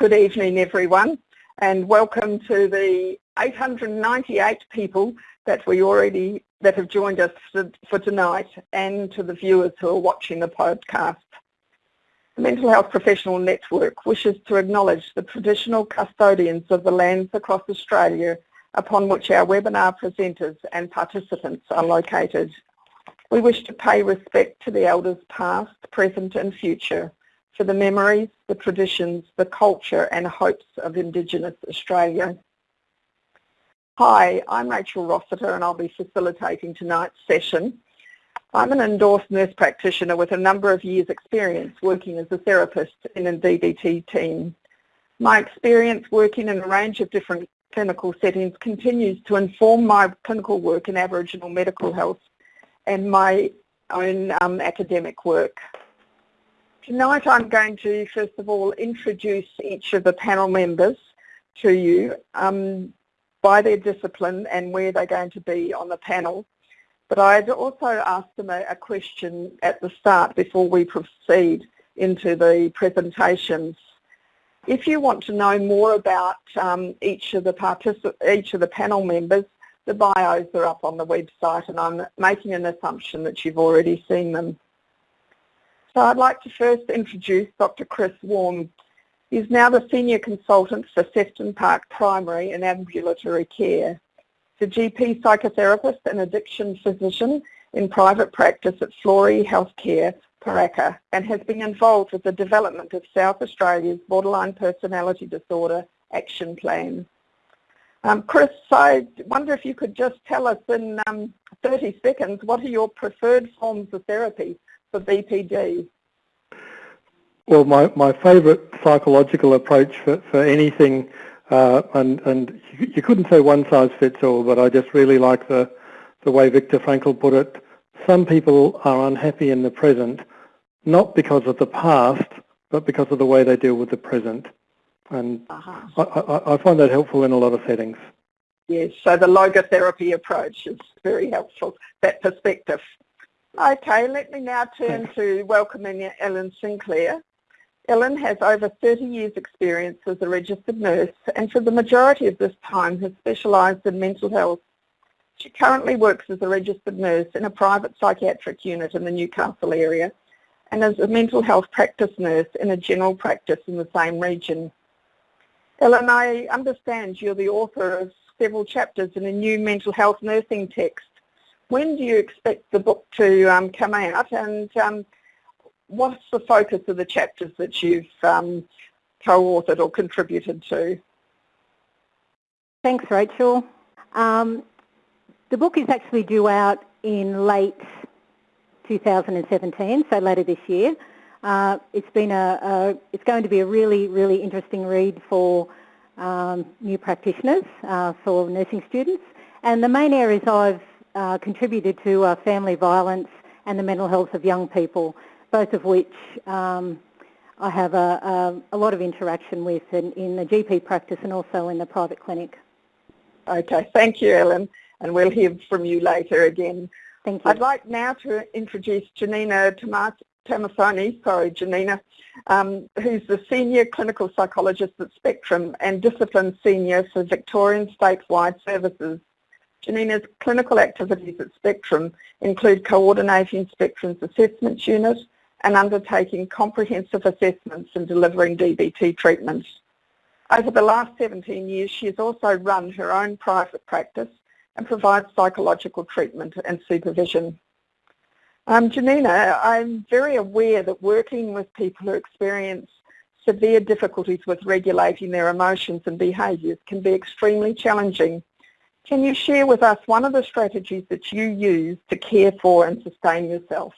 Good evening everyone and welcome to the 898 people that we already that have joined us for, for tonight and to the viewers who are watching the podcast. The Mental Health Professional Network wishes to acknowledge the traditional custodians of the lands across Australia upon which our webinar presenters and participants are located. We wish to pay respect to the elders past, present and future for the memories, the traditions, the culture and hopes of Indigenous Australia. Hi, I'm Rachel Rossiter and I'll be facilitating tonight's session. I'm an endorsed nurse practitioner with a number of years experience working as a therapist in a DBT team. My experience working in a range of different clinical settings continues to inform my clinical work in Aboriginal medical health and my own um, academic work. Tonight I'm going to first of all introduce each of the panel members to you um, by their discipline and where they're going to be on the panel. But I'd also ask them a, a question at the start before we proceed into the presentations. If you want to know more about um, each of the each of the panel members, the bios are up on the website and I'm making an assumption that you've already seen them. So I'd like to first introduce Dr. Chris Warne. He's now the Senior Consultant for Sefton Park Primary and Ambulatory Care. He's a GP psychotherapist and addiction physician in private practice at Flory Healthcare, Paraka, and has been involved with the development of South Australia's Borderline Personality Disorder Action Plan. Um, Chris, I wonder if you could just tell us in um, 30 seconds, what are your preferred forms of therapy for BPD? Well, my, my favourite psychological approach for, for anything, uh, and, and you, you couldn't say one size fits all, but I just really like the, the way Viktor Frankl put it. Some people are unhappy in the present, not because of the past, but because of the way they deal with the present. And uh -huh. I, I, I find that helpful in a lot of settings. Yes, so the logotherapy approach is very helpful, that perspective. Okay, let me now turn to welcoming Ellen Sinclair. Ellen has over 30 years experience as a registered nurse and for the majority of this time has specialised in mental health. She currently works as a registered nurse in a private psychiatric unit in the Newcastle area and as a mental health practice nurse in a general practice in the same region. Ellen, I understand you're the author of several chapters in a new mental health nursing text when do you expect the book to um, come out and um, what's the focus of the chapters that you've um, co-authored or contributed to? Thanks Rachel. Um, the book is actually due out in late 2017, so later this year. Uh, it's been a, a, it's going to be a really, really interesting read for um, new practitioners, uh, for nursing students. And the main areas I've uh, contributed to uh, family violence and the mental health of young people, both of which um, I have a, a, a, lot of interaction with in, in the GP practice and also in the private clinic. Okay, thank you Ellen and we'll hear from you later again. Thank you. I'd like now to introduce Janina Tomasoni, sorry Janina, um, who's the Senior Clinical Psychologist at Spectrum and Discipline Senior for Victorian Statewide Services Janina's clinical activities at Spectrum include coordinating Spectrum's assessments unit and undertaking comprehensive assessments and delivering DBT treatments. Over the last 17 years, she has also run her own private practice and provides psychological treatment and supervision. Um, Janina, I'm very aware that working with people who experience severe difficulties with regulating their emotions and behaviours can be extremely challenging can you share with us one of the strategies that you use to care for and sustain yourself?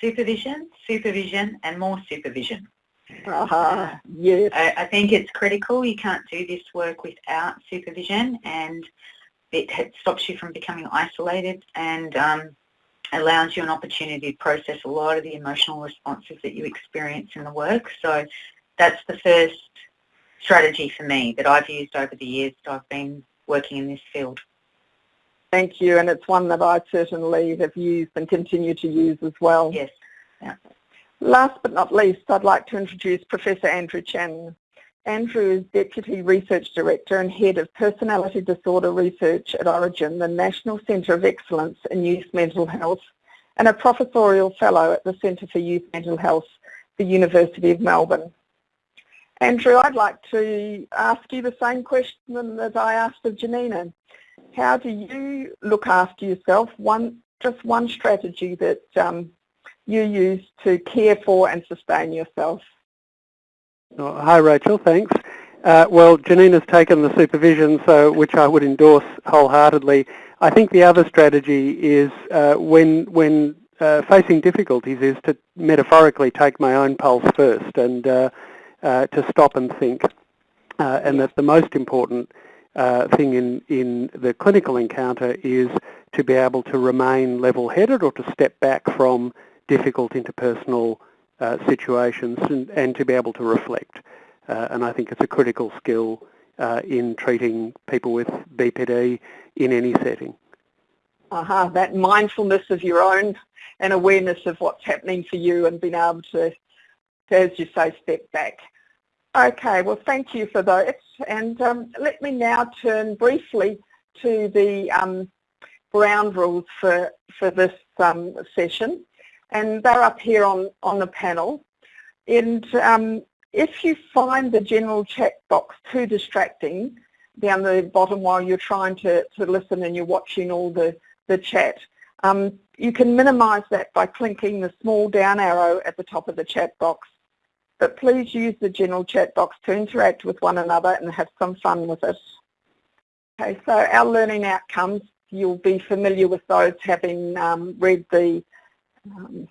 Supervision, supervision and more supervision. Uh -huh. yes. I, I, think it's critical. You can't do this work without supervision and it stops you from becoming isolated and um, allows you an opportunity to process a lot of the emotional responses that you experience in the work. So that's the first strategy for me that I've used over the years that I've been working in this field. Thank you, and it's one that I certainly have used and continue to use as well. Yes. Yeah. Last but not least, I'd like to introduce Professor Andrew Chanen. Andrew is Deputy Research Director and Head of Personality Disorder Research at Orygen, the National Centre of Excellence in Youth Mental Health, and a Professorial Fellow at the Centre for Youth Mental Health, the University of Melbourne. Andrew, I'd like to ask you the same question that I asked of Janina. How do you look after yourself? One, just one strategy that um, you use to care for and sustain yourself. Oh, hi Rachel, thanks. Uh, well, Janina's taken the supervision, so which I would endorse wholeheartedly. I think the other strategy is uh, when when uh, facing difficulties is to metaphorically take my own pulse first and uh, uh, to stop and think. Uh, and that the most important thing in, in the clinical encounter is to be able to remain level-headed or to step back from difficult interpersonal uh, situations and, and, to be able to reflect. Uh, and I think it's a critical skill uh, in treating people with BPD in any setting. Uh-huh, that mindfulness of your own and awareness of what's happening for you and being able to, as you say, step back. Okay, well thank you for those and um, let me now turn briefly to the um, ground rules for, for this um, session and they're up here on, on the panel. And um, if you find the general chat box too distracting down the bottom while you're trying to, to listen and you're watching all the, the chat, um, you can minimise that by clicking the small down arrow at the top of the chat box. But please use the general chat box to interact with one another and have some fun with it. Okay, so our learning outcomes, you'll be familiar with those having um, read the um,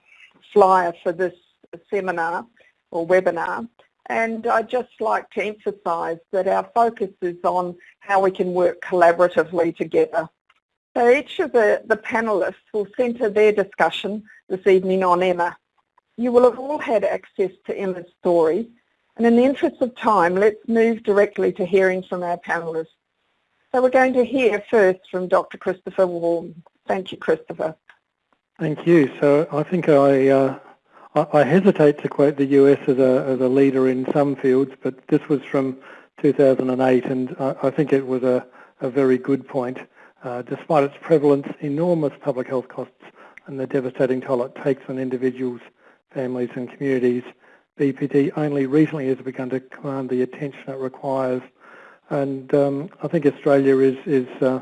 flyer for this seminar or webinar and I'd just like to emphasise that our focus is on how we can work collaboratively together. So each of the, the panellists will centre their discussion this evening on Emma. You will have all had access to Emma's story and in the interest of time let's move directly to hearing from our panellists. So we're going to hear first from Dr Christopher Warne. Thank you Christopher. Thank you. So I think I, uh, I, hesitate to quote the US as a, as a leader in some fields, but this was from 2008 and I, I think it was a, a very good point. Uh, despite its prevalence, enormous public health costs and the devastating toll it takes on individuals, families and communities, BPD only recently has begun to command the attention it requires. And um, I think Australia is, is uh,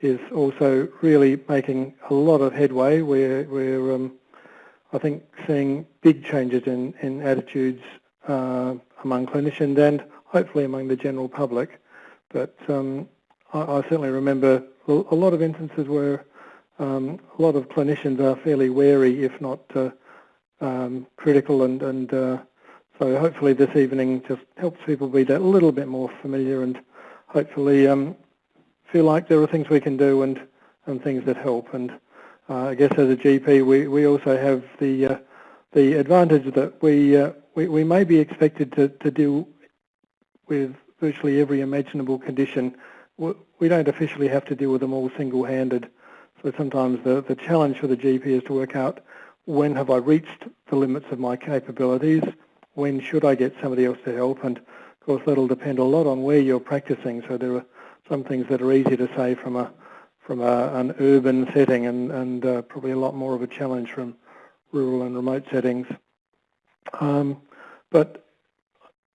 is also really making a lot of headway. We're, we're um, I think, seeing big changes in, in attitudes uh, among clinicians and hopefully among the general public. But um, I, I, certainly remember a lot of instances where um, a lot of clinicians are fairly wary, if not uh, um, critical, and, and uh, so hopefully this evening just helps people be that little bit more familiar and hopefully um, feel like there are things we can do and, and things that help. And uh, I guess as a GP, we, we also have the uh, the advantage that we, uh, we, we may be expected to, to deal with virtually every imaginable condition. We don't officially have to deal with them all single-handed. So sometimes the, the challenge for the GP is to work out when have I reached the limits of my capabilities, when should I get somebody else to help, and of course that'll depend a lot on where you're practicing. So there are some things that are easy to say from a from a, an urban setting and, and uh, probably a lot more of a challenge from rural and remote settings. Um, but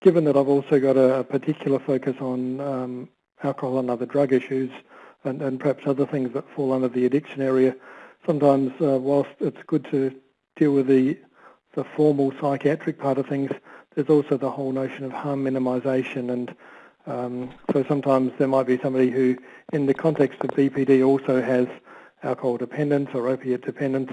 given that I've also got a, a particular focus on um, alcohol and other drug issues and, and, perhaps other things that fall under the addiction area, sometimes uh, whilst it's good to deal with the, the formal psychiatric part of things, there's also the whole notion of harm minimisation and um, so sometimes there might be somebody who, in the context of BPD, also has alcohol dependence or opiate dependence.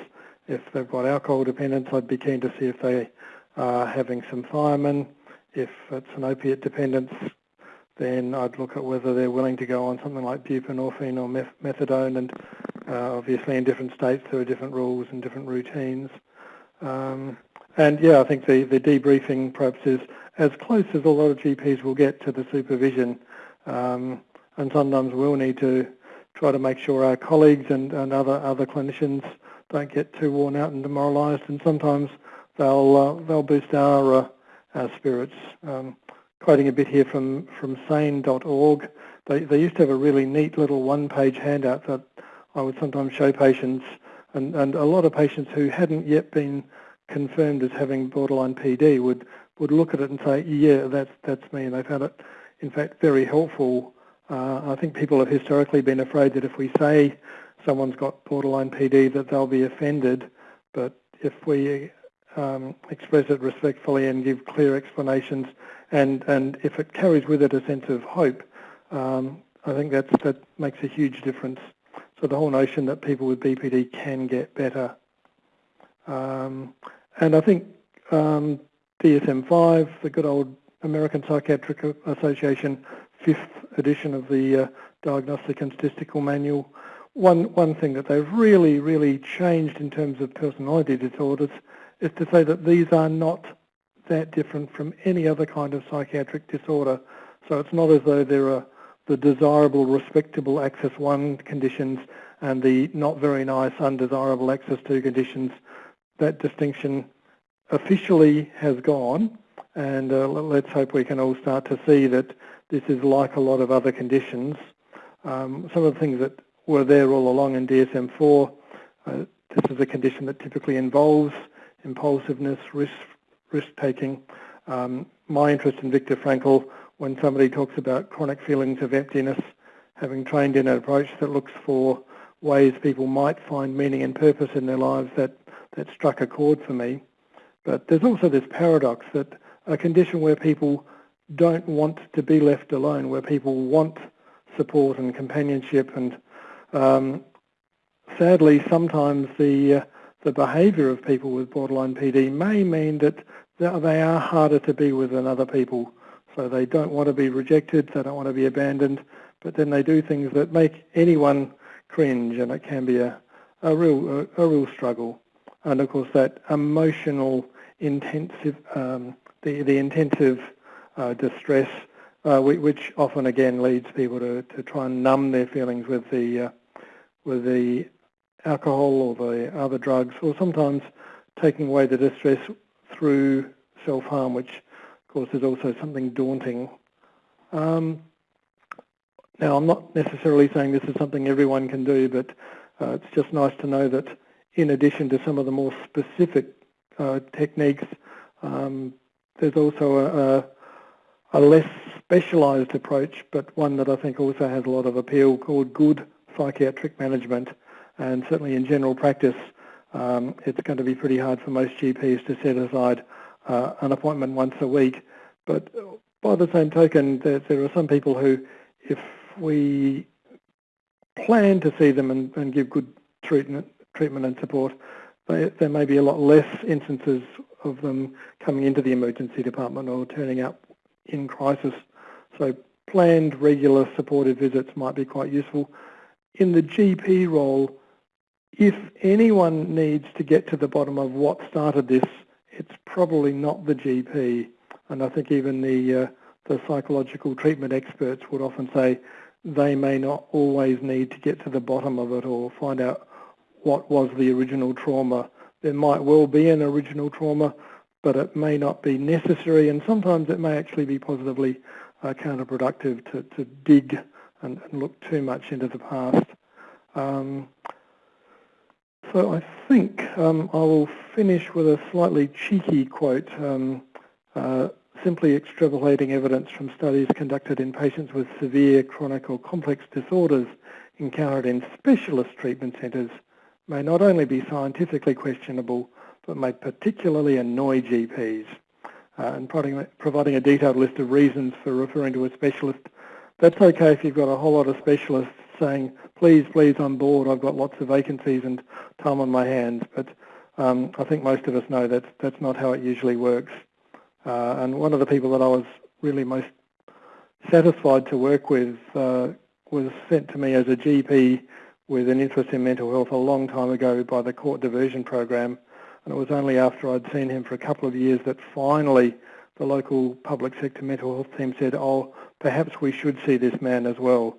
If they've got alcohol dependence, I'd be keen to see if they are having some thiamine. If it's an opiate dependence, then I'd look at whether they're willing to go on something like buprenorphine or methadone. And uh, obviously in different states there are different rules and different routines. Um, and yeah, I think the, the debriefing perhaps is as close as a lot of GPs will get to the supervision. Um, and sometimes we'll need to try to make sure our colleagues and, and other, other clinicians don't get too worn out and demoralised. And sometimes they'll uh, they'll boost our uh, our spirits. Um, quoting a bit here from from sane.org, they they used to have a really neat little one-page handout that I would sometimes show patients, and and a lot of patients who hadn't yet been confirmed as having borderline PD would would look at it and say, yeah, that's that's me, and they found it, in fact, very helpful. Uh, I think people have historically been afraid that if we say someone's got borderline PD, that they'll be offended, but if we um, express it respectfully and give clear explanations, and and if it carries with it a sense of hope, um, I think that's that makes a huge difference. So the whole notion that people with BPD can get better. Um, and I think um, DSM-5, the good old American Psychiatric Association, fifth edition of the uh, Diagnostic and Statistical Manual, one, one thing that they've really, really changed in terms of personality disorders is to say that these are not that different from any other kind of psychiatric disorder. So it's not as though there are the desirable, respectable Axis 1 conditions and the not very nice, undesirable Axis 2 conditions. That distinction officially has gone and uh, let's hope we can all start to see that this is like a lot of other conditions. Um, some of the things that were there all along in DSM-4, uh, this is a condition that typically involves impulsiveness, risk, risk-taking. Um, my interest in Viktor Frankl, when somebody talks about chronic feelings of emptiness, having trained in an approach that looks for ways people might find meaning and purpose in their lives, that, that struck a chord for me. But there's also this paradox that a condition where people don't want to be left alone, where people want support and companionship and um, sadly sometimes the uh, the behaviour of people with borderline PD may mean that they are harder to be with than other people. So they don't want to be rejected, they don't want to be abandoned, but then they do things that make anyone cringe and it can be a, a real a, a real struggle. And of course that emotional intensive um, the, the intensive uh, distress, uh, which often again leads people to, to try and numb their feelings with the uh, with the alcohol or the other drugs, or sometimes taking away the distress through self-harm, which course is also something daunting. Um, now, I'm not necessarily saying this is something everyone can do, but uh, it's just nice to know that in addition to some of the more specific uh, techniques, um, there's also a, a, a less specialised approach, but one that I think also has a lot of appeal called good psychiatric management. And certainly in general practice, um, it's going to be pretty hard for most GPs to set aside uh, an appointment once a week. But by the same token, there, there, are some people who, if we plan to see them and, and give good treatment, treatment and support, they, there may be a lot less instances of them coming into the emergency department or turning up in crisis. So planned, regular supportive visits might be quite useful. In the GP role, if anyone needs to get to the bottom of what started this, it's probably not the GP. And I think even the, uh, the psychological treatment experts would often say they may not always need to get to the bottom of it or find out what was the original trauma there might well be an original trauma, but it may not be necessary, and sometimes it may actually be positively uh, counterproductive to, to dig and, and, look too much into the past. Um, so I think um, I will finish with a slightly cheeky quote, um, uh, simply extrapolating evidence from studies conducted in patients with severe, chronic or complex disorders encountered in specialist treatment centres may not only be scientifically questionable, but may particularly annoy GPs. Uh, and providing, providing a detailed list of reasons for referring to a specialist. That's okay if you've got a whole lot of specialists saying, please, please, I'm bored, I've got lots of vacancies and time on my hands. But um, I think most of us know that that's not how it usually works. Uh, and one of the people that I was really most satisfied to work with uh, was sent to me as a GP with an interest in mental health a long time ago by the court diversion program. And it was only after I'd seen him for a couple of years that finally the local public sector mental health team said, oh, perhaps we should see this man as well.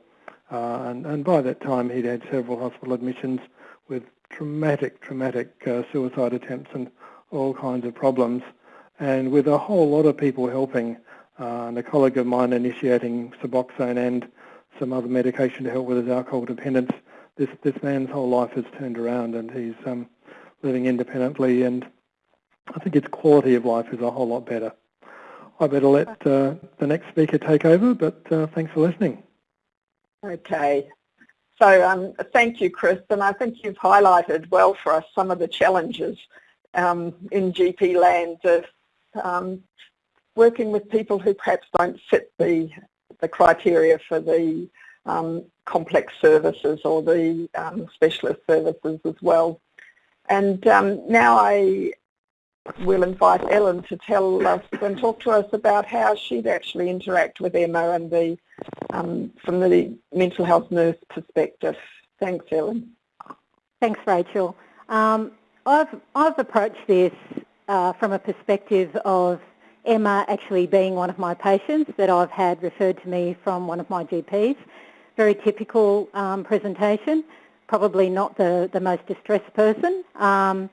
Uh, and, and, by that time he'd had several hospital admissions with dramatic, dramatic uh, suicide attempts and all kinds of problems. And with a whole lot of people helping, uh, and a colleague of mine initiating Suboxone and some other medication to help with his alcohol dependence, this, this man's whole life has turned around and he's um, living independently and I think his quality of life is a whole lot better. I better let uh, the next speaker take over, but uh, thanks for listening. Okay. So um, thank you, Chris, and I think you've highlighted well for us some of the challenges um, in GP land of um, working with people who perhaps don't fit the, the criteria for the um, complex services or the um, specialist services as well. And um, now I will invite Ellen to tell us and talk to us about how she'd actually interact with Emma and the um, from the mental health nurse perspective. Thanks, Ellen. Thanks, Rachel. Um, I've, I've approached this uh, from a perspective of Emma actually being one of my patients that I've had referred to me from one of my GPs. Very typical um, presentation, probably not the, the most distressed person. Um,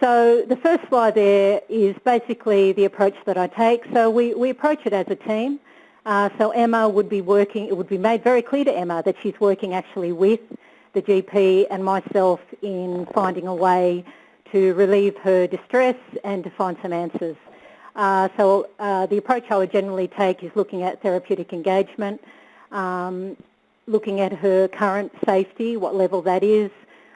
so the first slide there is basically the approach that I take. So we, we approach it as a team. Uh, so Emma would be working, it would be made very clear to Emma that she's working actually with the GP and myself in finding a way to relieve her distress and to find some answers. Uh, so uh, the approach I would generally take is looking at therapeutic engagement, um, looking at her current safety, what level that is,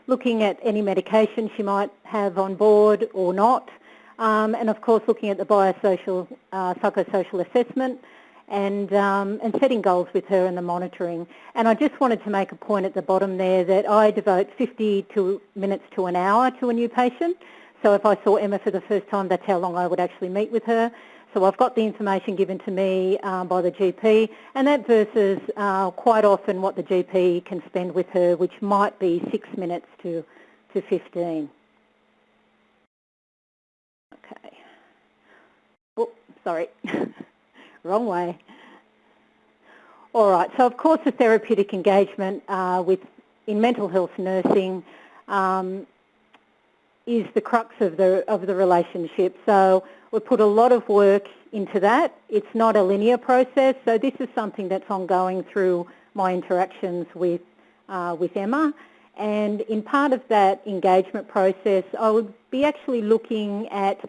looking at any medication she might have on board or not, um, and of course looking at the biosocial, uh, psychosocial assessment and, um, and setting goals with her and the monitoring. And I just wanted to make a point at the bottom there that I devote 50 to minutes to an hour to a new patient. So if I saw Emma for the first time, that's how long I would actually meet with her. So I've got the information given to me um, by the GP and that versus uh, quite often what the GP can spend with her, which might be six minutes to, to 15. Okay. Oh, sorry. Wrong way. All right, so of course the therapeutic engagement uh, with in mental health nursing um, is the crux of the of the relationship. So we put a lot of work into that. It's not a linear process, so this is something that's ongoing through my interactions with, uh, with Emma. And in part of that engagement process, I would be actually looking at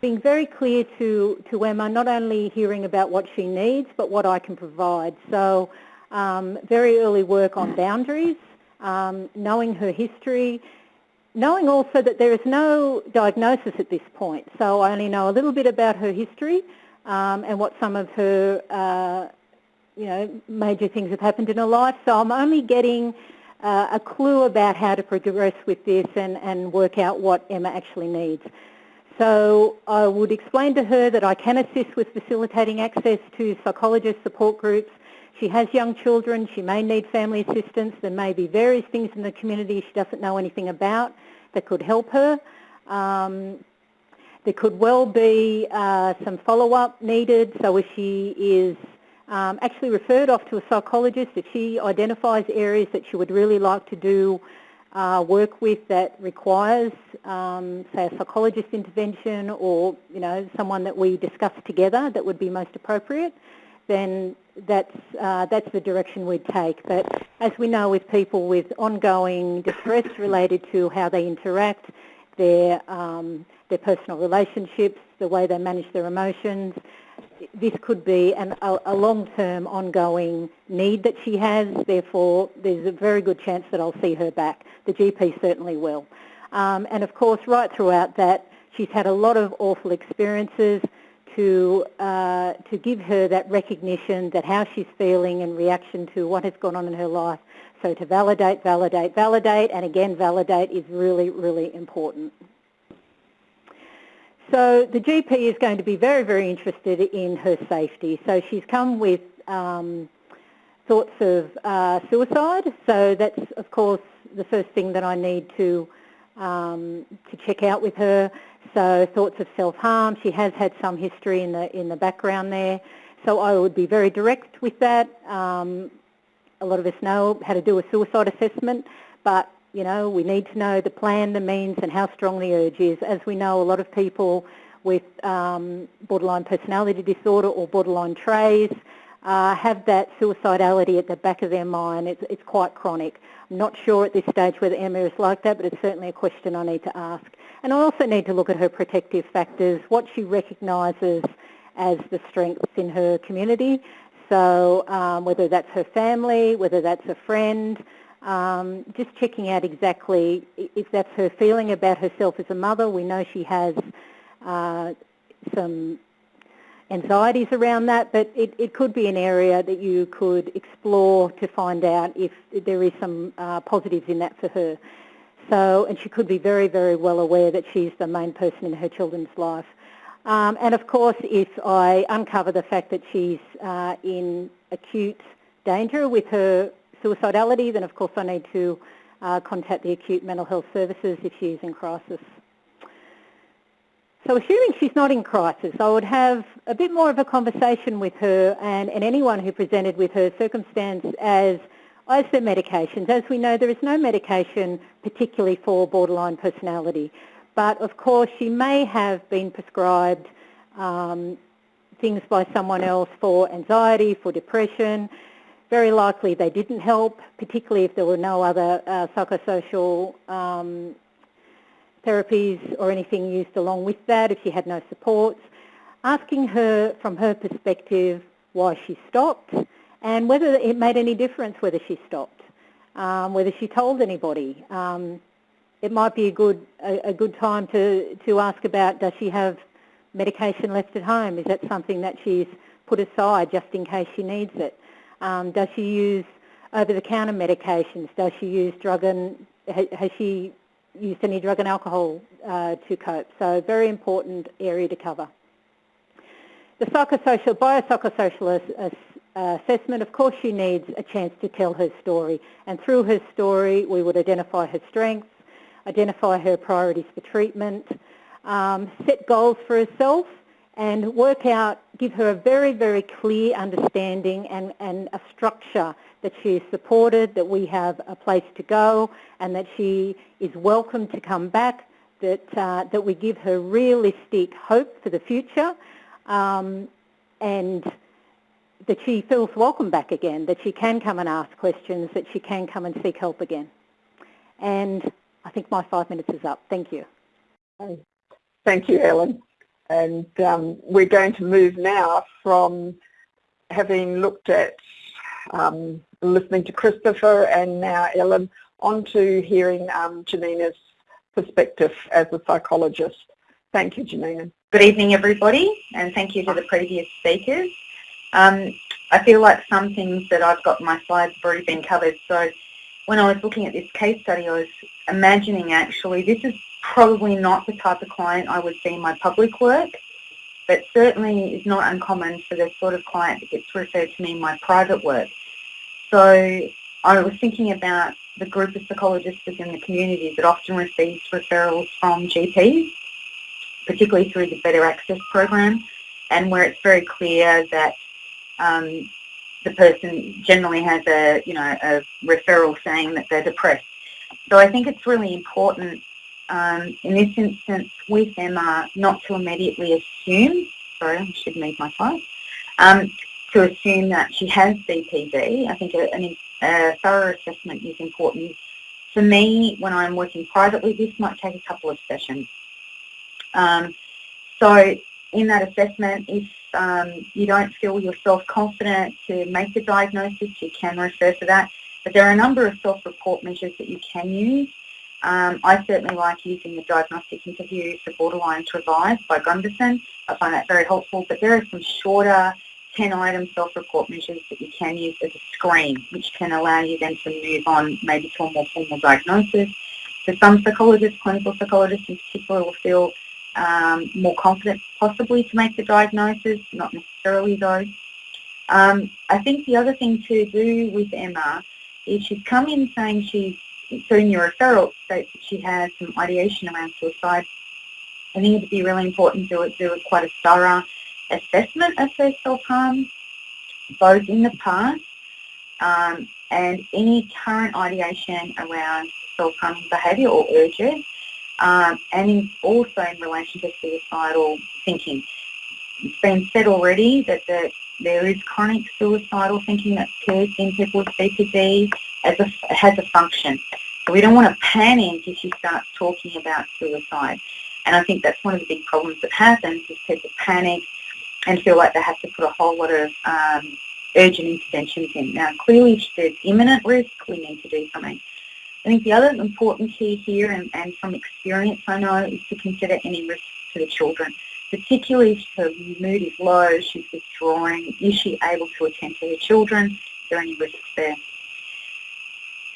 being very clear to, to Emma, not only hearing about what she needs, but what I can provide. So um, very early work on boundaries, um, knowing her history, knowing also that there is no diagnosis at this point, so I only know a little bit about her history um, and what some of her, uh, you know, major things have happened in her life. So I'm only getting uh, a clue about how to progress with this and, and work out what Emma actually needs. So I would explain to her that I can assist with facilitating access to psychologist support groups, she has young children, she may need family assistance, there may be various things in the community she doesn't know anything about that could help her. Um, there could well be uh, some follow-up needed, so if she is um, actually referred off to a psychologist, if she identifies areas that she would really like to do uh, work with that requires, um, say, a psychologist intervention or, you know, someone that we discuss together that would be most appropriate, then that's, uh, that's the direction we'd take. But as we know with people with ongoing distress related to how they interact, their, um, their personal relationships, the way they manage their emotions, this could be an, a, a long-term ongoing need that she has, therefore there's a very good chance that I'll see her back. The GP certainly will. Um, and of course right throughout that she's had a lot of awful experiences, to, uh, to give her that recognition that how she's feeling in reaction to what has gone on in her life. So to validate, validate, validate, and again validate is really, really important. So the GP is going to be very, very interested in her safety. So she's come with um, thoughts of uh, suicide. So that's, of course, the first thing that I need to, um, to check out with her. So thoughts of self-harm, she has had some history in the, in the background there. So I would be very direct with that. Um, a lot of us know how to do a suicide assessment, but you know, we need to know the plan, the means and how strong the urge is. As we know, a lot of people with um, borderline personality disorder or borderline traits uh, have that suicidality at the back of their mind. It's, it's quite chronic. I'm not sure at this stage whether Emma is like that, but it's certainly a question I need to ask. And I also need to look at her protective factors, what she recognises as the strengths in her community. So um, whether that's her family, whether that's a friend, um, just checking out exactly if that's her feeling about herself as a mother. We know she has uh, some anxieties around that, but it, it, could be an area that you could explore to find out if there is some uh, positives in that for her. So, and she could be very, very well aware that she's the main person in her children's life. Um, and of course, if I uncover the fact that she's uh, in acute danger with her suicidality, then of course I need to uh, contact the acute mental health services if she is in crisis. So assuming she's not in crisis, I would have a bit more of a conversation with her and, and anyone who presented with her circumstance as, as the medications. As we know, there is no medication particularly for borderline personality. But of course, she may have been prescribed um, things by someone else for anxiety, for depression, very likely they didn't help, particularly if there were no other uh, psychosocial um, therapies or anything used along with that, if she had no supports. Asking her from her perspective why she stopped and whether it made any difference whether she stopped, um, whether she told anybody. Um, it might be a good, a, a good time to, to ask about does she have medication left at home? Is that something that she's put aside just in case she needs it? Um, does she use over-the-counter medications? Does she use drug and has she used any drug and alcohol uh, to cope? So very important area to cover. The psychosocial, biopsychosocial ass, assessment, of course she needs a chance to tell her story and through her story we would identify her strengths, identify her priorities for treatment, um, set goals for herself and work out, give her a very, very clear understanding and, and a structure that she is supported, that we have a place to go and that she is welcome to come back, that, uh, that we give her realistic hope for the future um, and that she feels welcome back again, that she can come and ask questions, that she can come and seek help again. And I think my five minutes is up. Thank you. Thank you, Ellen. And um, we're going to move now from having looked at um, listening to Christopher and now Ellen onto hearing um, Janina's perspective as a psychologist. Thank you, Janina. Good evening, everybody, and thank you to the previous speakers. Um, I feel like some things that I've got in my slides have already been covered. So when I was looking at this case study, I was imagining actually this is probably not the type of client I would see in my public work, but certainly is not uncommon for the sort of client that gets referred to me in my private work. So I was thinking about the group of psychologists within the community that often receives referrals from GPs, particularly through the Better Access program, and where it's very clear that um, the person generally has a, you know, a referral saying that they're depressed. So I think it's really important um, in this instance with Emma not to immediately assume, sorry, I should move my slide, um, to assume that she has BPD. I think a, a, thorough assessment is important. For me, when I'm working privately, this might take a couple of sessions. Um, so in that assessment, if um, you don't feel yourself confident to make the diagnosis, you can refer to that. But there are a number of self-report measures that you can use. Um, I certainly like using the diagnostic interview for borderline to by Gunderson. I find that very helpful, but there are some shorter 10-item self-report measures that you can use as a screen, which can allow you then to move on maybe to a more formal diagnosis. So some psychologists, clinical psychologists in particular, will feel um, more confident possibly to make the diagnosis, not necessarily though. Um, I think the other thing to do with Emma is she's come in saying she's so in your referral states that she has some ideation around suicide. I think it'd be really important to do quite a thorough assessment of her self-harm, both in the past um, and any current ideation around self-harming behaviour or urges, um, and in, also in relation to suicidal thinking. It's been said already that the, there is chronic suicidal thinking that occurs in people with BPD as a, has a function. So we don't want to panic if you start talking about suicide. And I think that's one of the big problems that happens is people panic and feel like they have to put a whole lot of um, urgent interventions in. Now, clearly, if there's imminent risk, we need to do something. I think the other important key here, and, and from experience I know, is to consider any risks to the children, particularly if her mood is low, she's withdrawing, is she able to attend to her children, is there any risks there?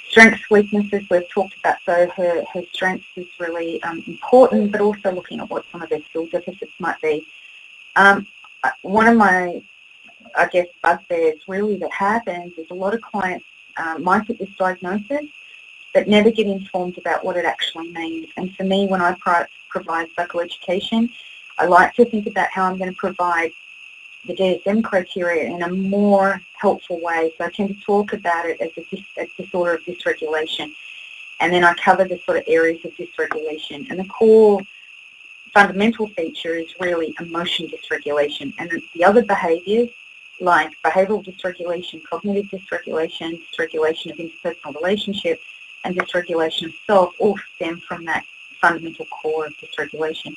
Strengths, weaknesses, we've talked about, so her, her strengths is really um, important, but also looking at what some of her skill deficits might be. Um, one of my, I guess, bugbears really that happens is a lot of clients um, might get this diagnosis but never get informed about what it actually means. And for me, when I pro provide psychoeducation, I like to think about how I'm going to provide the DSM criteria in a more helpful way. So I tend to talk about it as a, dis a disorder of dysregulation. And then I cover the sort of areas of dysregulation. And the core fundamental feature is really emotion dysregulation. And the other behaviours like behavioural dysregulation, cognitive dysregulation, dysregulation of interpersonal relationships, and dysregulation of self all stem from that fundamental core of dysregulation.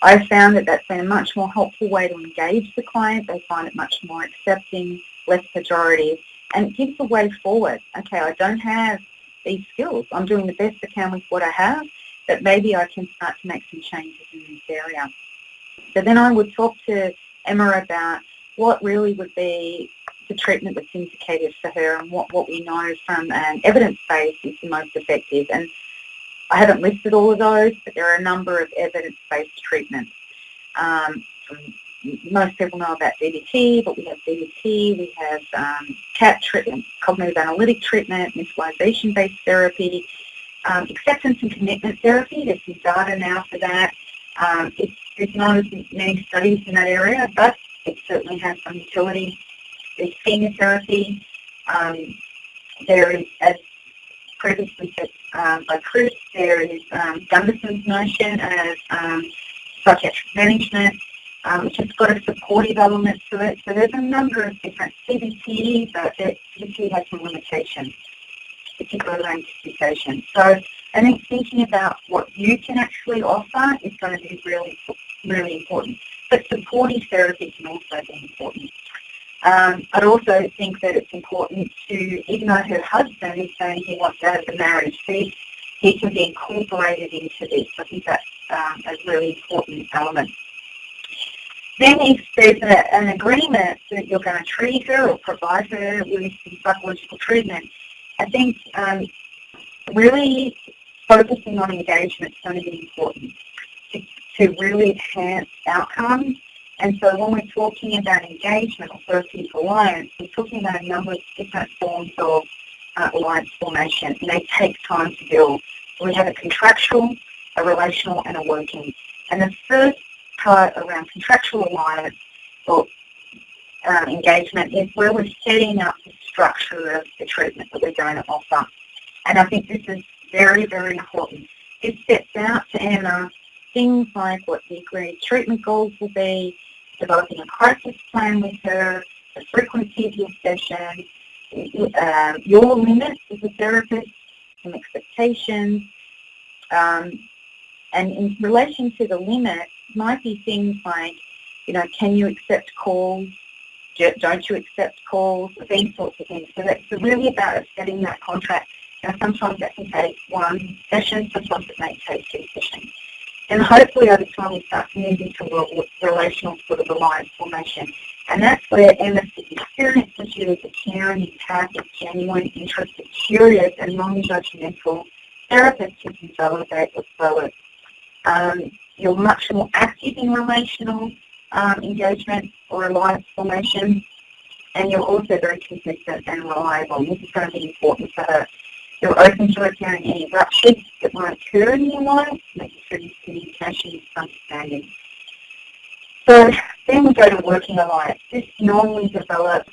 I've found that that's been a much more helpful way to engage the client. They find it much more accepting, less pejorative, and it gives a way forward. Okay, I don't have these skills. I'm doing the best I can with what I have, but maybe I can start to make some changes in this area. So then I would talk to Emma about what really would be the treatment that's indicated for her and what, what we know from an evidence base is the most effective. And I haven't listed all of those, but there are a number of evidence-based treatments. Um, most people know about DBT, but we have DBT, we have um, CAT treatment, cognitive analytic treatment, mentalization-based therapy, um, acceptance and commitment therapy. There's some data now for that. Um, it's, there's not as many studies in that area, but it certainly has some utility there's schema therapy. Um, there is, as previously said um, by Chris, there is um, Gunderson's notion of um, psychiatric management, um, which has got a supportive element to it. So there's a number of different CBT, but CBT has some limitations, particularly around dissociation. So I think thinking about what you can actually offer is going to be really, really important. But supportive therapy can also be important. Um, I'd also think that it's important to, even though her husband is saying he wants out of the marriage, he, he can be incorporated into this. I think that's um, a really important element. Then if there's a, an agreement that you're going to treat her or provide her with psychological treatment, I think um, really focusing on engagement is going to be important to, to really enhance outcomes and so when we're talking about engagement or therapeutic alliance, we're talking about a number of different forms of uh, alliance formation, and they take time to build. We have a contractual, a relational, and a working. And the first part around contractual alliance or um, engagement is where we're setting up the structure of the treatment that we're going to offer. And I think this is very, very important. It sets out to Emma things like what the agreed treatment goals will be, developing a crisis plan with her, the frequency of your sessions, uh, your limits as a therapist, some expectations, um, and in relation to the limits, might be things like, you know, can you accept calls? Don't you accept calls? These sorts of things. So that's really about setting that contract. Now, sometimes that can take one session, sometimes it may take two sessions. And hopefully over time we start to move into relational sort of alliance formation. And that's where MSC experience with you as a caring, empathic, genuine, interested, curious, and non-judgmental therapist who can validate or grow it. Um, you're much more active in relational um, engagement or alliance formation, and you're also very consistent and reliable. This is going to be important for. You're open to repairing any ruptures that might occur in your life, making sure you your communication is understanding. So then we go to working alliance. This normally develops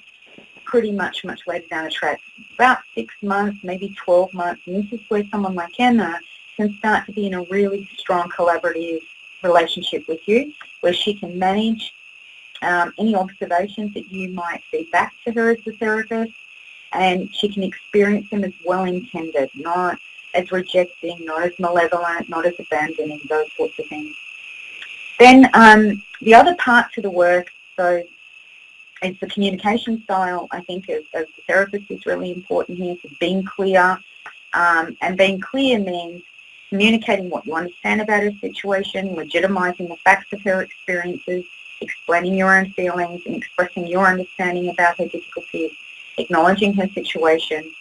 pretty much much later down the track, about six months, maybe 12 months, and this is where someone like Emma can start to be in a really strong collaborative relationship with you, where she can manage um, any observations that you might feed back to her as the therapist, and she can experience them as well-intended, not as rejecting, not as malevolent, not as abandoning, those sorts of things. Then um, the other part to the work, so it's the communication style, I think, as, as the therapist is really important here, so being clear. Um, and being clear means communicating what you understand about her situation, legitimising the facts of her experiences, explaining your own feelings and expressing your understanding about her difficulties, acknowledging her situation,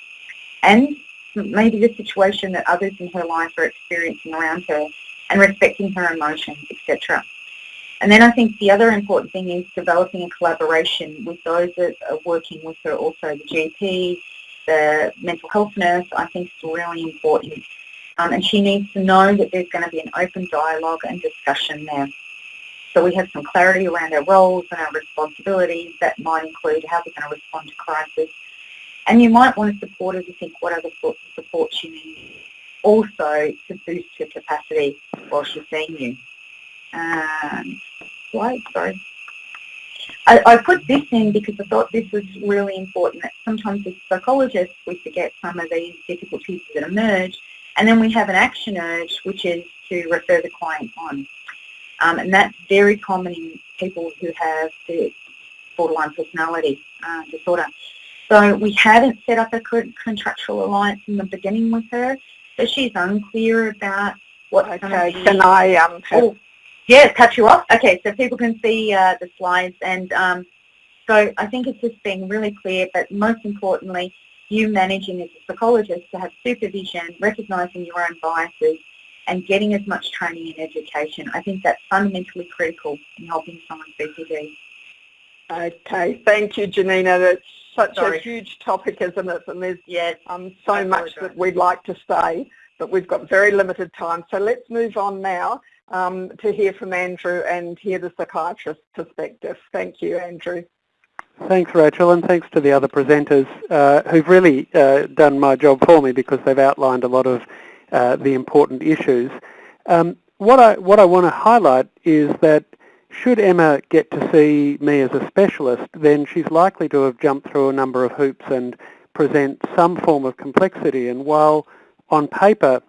and maybe the situation that others in her life are experiencing around her, and respecting her emotions, etc. And then I think the other important thing is developing a collaboration with those that are working with her, also the GP, the mental health nurse, I think is really important. Um, and she needs to know that there's going to be an open dialogue and discussion there. So we have some clarity around our roles and our responsibilities. That might include how we're going to respond to crisis. And you might want to support her to think what other sorts of support she needs also to boost her capacity while she's seeing you. Um, slide, sorry. I, I, put this in because I thought this was really important that sometimes as psychologists we forget some of these difficulties that emerge and then we have an action urge which is to refer the client on. Um, and that's very common in people who have the borderline personality uh, disorder. So we haven't set up a contractual alliance in the beginning with her, so she's unclear about what. Okay, can I um? Oh, yeah, cut you off. Okay, so people can see uh, the slides, and um, so I think it's just being really clear, but most importantly, you managing as a psychologist to have supervision, recognising your own biases, and getting as much training and education. I think that's fundamentally critical in helping someone with BPD. Okay, thank you, Janina. That's such Sorry. a huge topic, isn't it? And there's yes, um, so much that we'd like to say, but we've got very limited time. So let's move on now um, to hear from Andrew and hear the psychiatrist's perspective. Thank you, Andrew. Thanks, Rachel, and thanks to the other presenters uh, who've really uh, done my job for me because they've outlined a lot of uh, the important issues. Um, what I what I want to highlight is that should Emma get to see me as a specialist, then she's likely to have jumped through a number of hoops and present some form of complexity. And while on paper,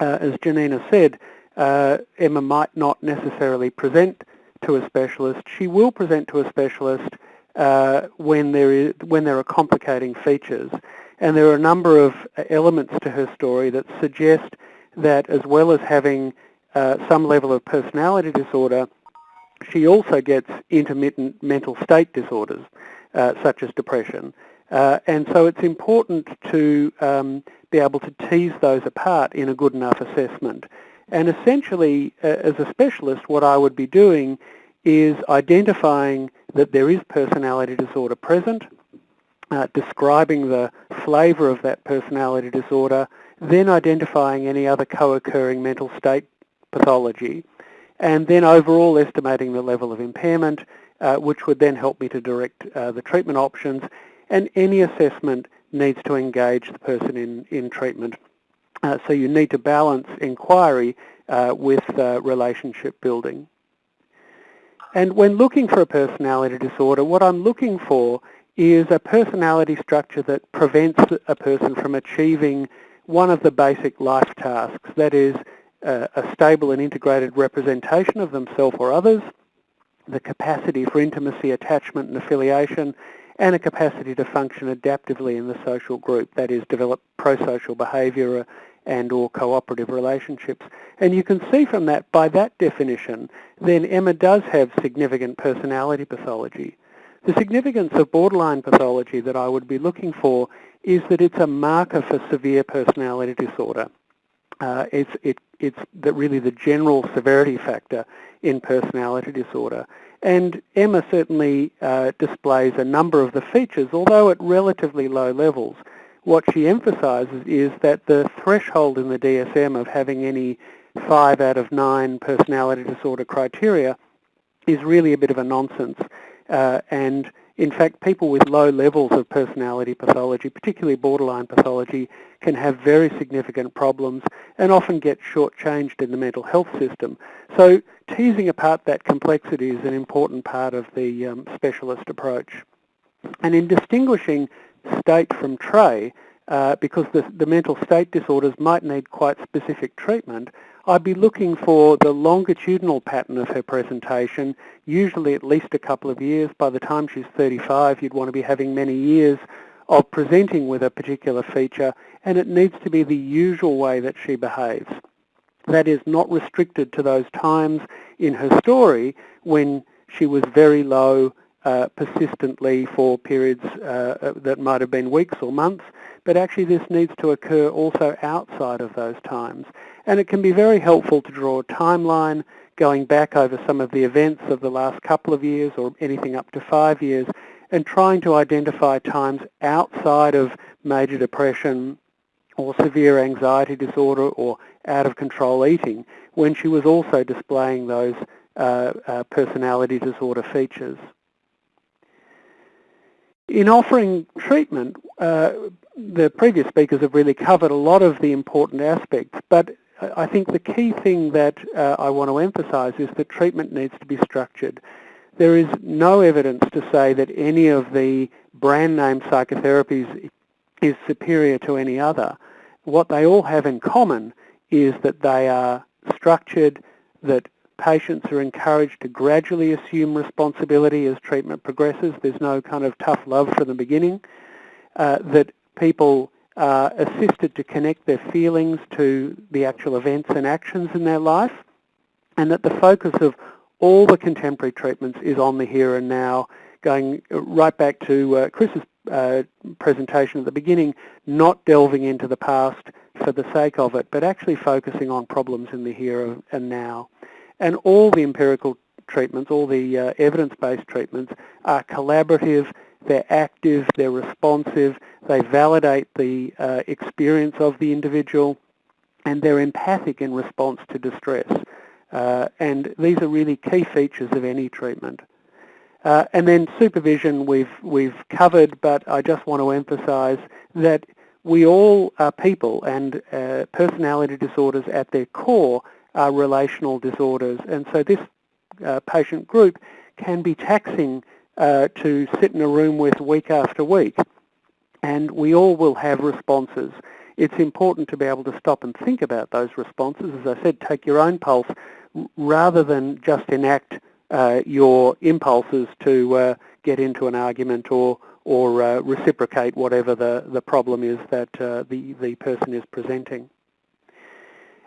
uh, as Janina said, uh, Emma might not necessarily present to a specialist, she will present to a specialist uh, when there is when there are complicating features. And there are a number of elements to her story that suggest that as well as having uh, some level of personality disorder, she also gets intermittent mental state disorders, uh, such as depression. Uh, and so it's important to um, be able to tease those apart in a good enough assessment. And essentially, uh, as a specialist, what I would be doing is identifying that there is personality disorder present, uh, describing the flavour of that personality disorder, then identifying any other co-occurring mental state pathology, and then overall estimating the level of impairment, uh, which would then help me to direct uh, the treatment options, and any assessment needs to engage the person in, in treatment. Uh, so you need to balance inquiry uh, with relationship building. And when looking for a personality disorder, what I'm looking for is a personality structure that prevents a person from achieving one of the basic life tasks, that is uh, a stable and integrated representation of themselves or others, the capacity for intimacy, attachment and affiliation, and a capacity to function adaptively in the social group, that is develop pro-social behaviour and or cooperative relationships. And you can see from that, by that definition, then Emma does have significant personality pathology. The significance of borderline pathology that I would be looking for is that it's a marker for severe personality disorder. Uh, it's it, it's the, really the general severity factor in personality disorder. And Emma certainly uh, displays a number of the features, although at relatively low levels what she emphasises is that the threshold in the DSM of having any five out of nine personality disorder criteria is really a bit of a nonsense. Uh, and In fact, people with low levels of personality pathology, particularly borderline pathology, can have very significant problems and often get shortchanged in the mental health system. So teasing apart that complexity is an important part of the um, specialist approach. And in distinguishing state from trait, uh, because the, the mental state disorders might need quite specific treatment, I'd be looking for the longitudinal pattern of her presentation, usually at least a couple of years. By the time she's 35, you'd want to be having many years of presenting with a particular feature, and it needs to be the usual way that she behaves. That is not restricted to those times in her story when she was very low uh, persistently for periods uh, that might have been weeks or months, but actually this needs to occur also outside of those times. And it can be very helpful to draw a timeline going back over some of the events of the last couple of years or anything up to five years and trying to identify times outside of major depression or severe anxiety disorder or out of control eating when she was also displaying those uh, uh, personality disorder features. In offering treatment, uh, the previous speakers have really covered a lot of the important aspects, but I think the key thing that uh, I want to emphasize is that treatment needs to be structured. There is no evidence to say that any of the brand name psychotherapies is superior to any other. What they all have in common is that they are structured, that Patients are encouraged to gradually assume responsibility as treatment progresses. There's no kind of tough love from the beginning. Uh, that people are assisted to connect their feelings to the actual events and actions in their life. And that the focus of all the contemporary treatments is on the here and now, going right back to uh, Chris's uh, presentation at the beginning, not delving into the past for the sake of it, but actually focusing on problems in the here and now. And all the empirical treatments, all the uh, evidence-based treatments are collaborative, they're active, they're responsive, they validate the uh, experience of the individual, and they're empathic in response to distress. Uh, and these are really key features of any treatment. Uh, and then supervision we've, we've covered, but I just want to emphasize that we all are people and uh, personality disorders at their core are relational disorders. And so this uh, patient group can be taxing uh, to sit in a room with week after week. And we all will have responses. It's important to be able to stop and think about those responses. As I said, take your own pulse rather than just enact uh, your impulses to uh, get into an argument or or uh, reciprocate whatever the, the problem is that uh, the, the person is presenting.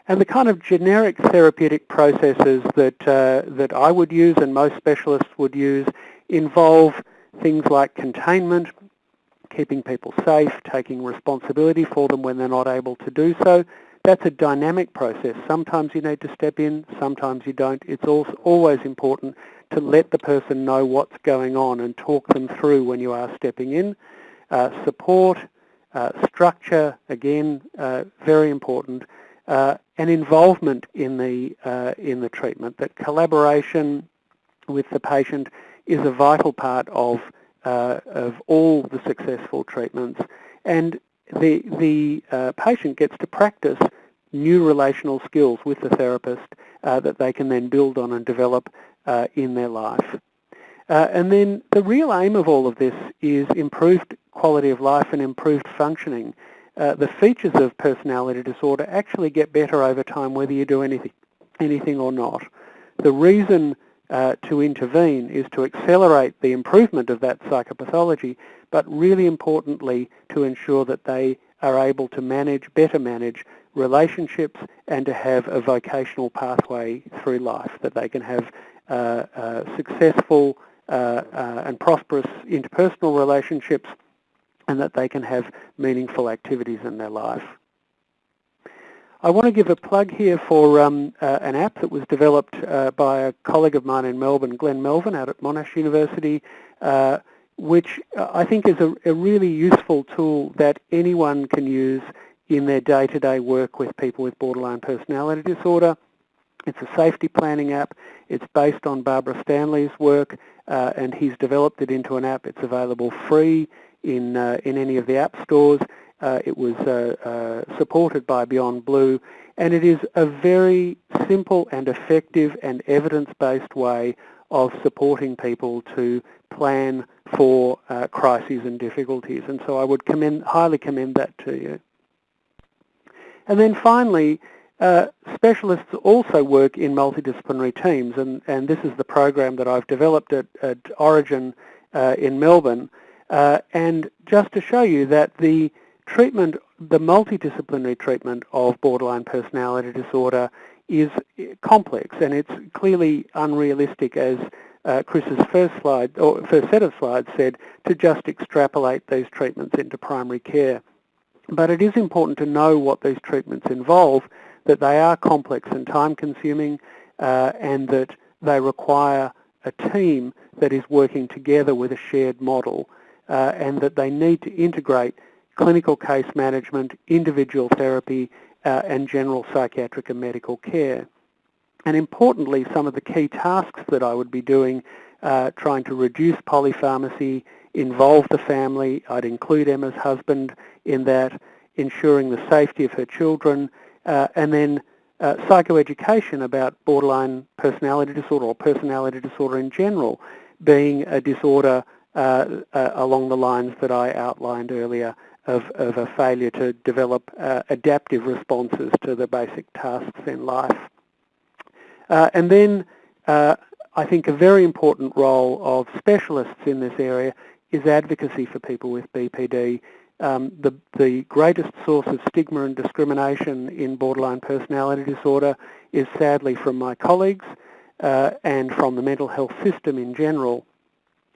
And the kind of generic therapeutic processes that, uh, that I would use and most specialists would use involve things like containment, keeping people safe, taking responsibility for them when they're not able to do so. That's a dynamic process. Sometimes you need to step in, sometimes you don't. It's always important to let the person know what's going on and talk them through when you are stepping in. Uh, support, uh, structure, again, uh, very important uh, and involvement in the, uh, in the treatment, that collaboration with the patient is a vital part of, uh, of all the successful treatments. And the, the uh, patient gets to practice new relational skills with the therapist uh, that they can then build on and develop uh, in their life. and then the real aim of all of this is improved quality of life and improved functioning. Uh, the features of personality disorder actually get better over time whether you do anything, anything or not. The reason uh, to intervene is to accelerate the improvement of that psychopathology, but really importantly to ensure that they are able to manage, better manage relationships and to have a vocational pathway through life, that they can have uh, uh successful uh, and prosperous interpersonal relationships and that they can have meaningful activities in their life. I want to give a plug here for um, uh, an app that was developed uh, by a colleague of mine in Melbourne, Glenn Melvin, out at Monash University, uh, which uh, I think is a, a, really useful tool that anyone can use in their day-to-day -day work with people with borderline personality disorder. It's a safety planning app. It's based on Barbara Stanley's work uh, and he's developed it into an app. It's available free in, uh, in any of the app stores. Uh, it was uh, supported by Beyond Blue and it is a very simple and effective and evidence-based way of supporting people to plan for uh, crises and difficulties. And so I would commend, highly commend that to you. And then finally, uh, specialists also work in multidisciplinary teams, and, and this is the program that I've developed at, at Orygen uh, in Melbourne. Uh, and just to show you that the treatment, the multidisciplinary treatment of borderline personality disorder is complex and it's clearly unrealistic as uh, Chris's first slide, or first set of slides said, to just extrapolate these treatments into primary care. But it is important to know what these treatments involve, that they are complex and time-consuming, uh, and that they require a team that is working together with a shared model, uh, and that they need to integrate clinical case management, individual therapy, uh, and general psychiatric and medical care. And importantly, some of the key tasks that I would be doing, uh, trying to reduce polypharmacy, involve the family, I'd include Emma's husband in that, ensuring the safety of her children, uh, and then uh, psychoeducation about borderline personality disorder or personality disorder in general being a disorder uh, uh along the lines that I outlined earlier of, of a failure to develop uh, adaptive responses to the basic tasks in life. Uh, and then uh, I think a very important role of specialists in this area is advocacy for people with BPD. Um, the, the greatest source of stigma and discrimination in borderline personality disorder is sadly from my colleagues uh, and from the mental health system in general.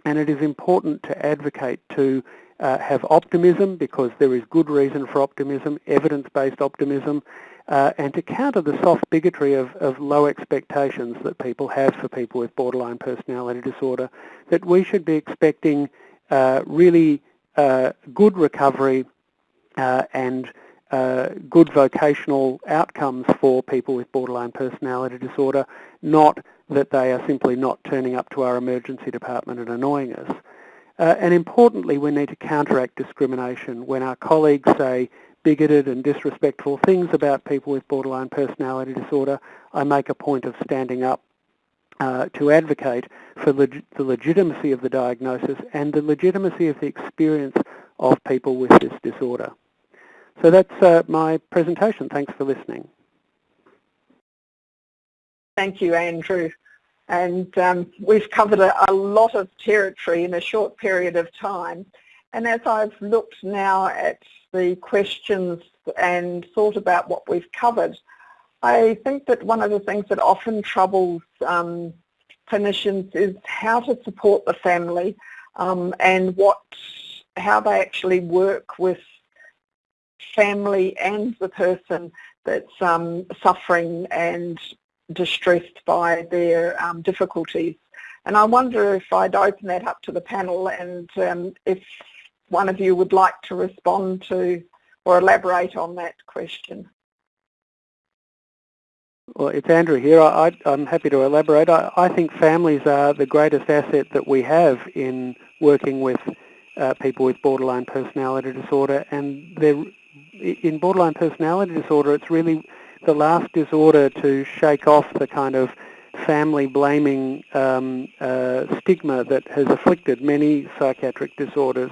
And it is important to advocate to uh, have optimism because there is good reason for optimism, evidence-based optimism, uh, and to counter the soft bigotry of, of low expectations that people have for people with borderline personality disorder, that we should be expecting uh, really uh, good recovery uh, and uh, good vocational outcomes for people with borderline personality disorder, not that they are simply not turning up to our emergency department and annoying us. Uh, and importantly, we need to counteract discrimination when our colleagues say bigoted and disrespectful things about people with borderline personality disorder. I make a point of standing up uh, to advocate for leg the legitimacy of the diagnosis and the legitimacy of the experience of people with this disorder. So that's uh, my presentation. Thanks for listening. Thank you, Andrew and um, we've covered a, a, lot of territory in a short period of time. And as I've looked now at the questions and thought about what we've covered, I think that one of the things that often troubles um, clinicians is how to support the family um, and what, how they actually work with family and the person that's um, suffering and distressed by their um, difficulties. And I wonder if I'd open that up to the panel and um, if one of you would like to respond to or elaborate on that question. Well, it's Andrew here. I, am happy to elaborate. I, I, think families are the greatest asset that we have in working with uh, people with borderline personality disorder. And in borderline personality disorder, it's really the last disorder to shake off the kind of family blaming um, uh, stigma that has afflicted many psychiatric disorders.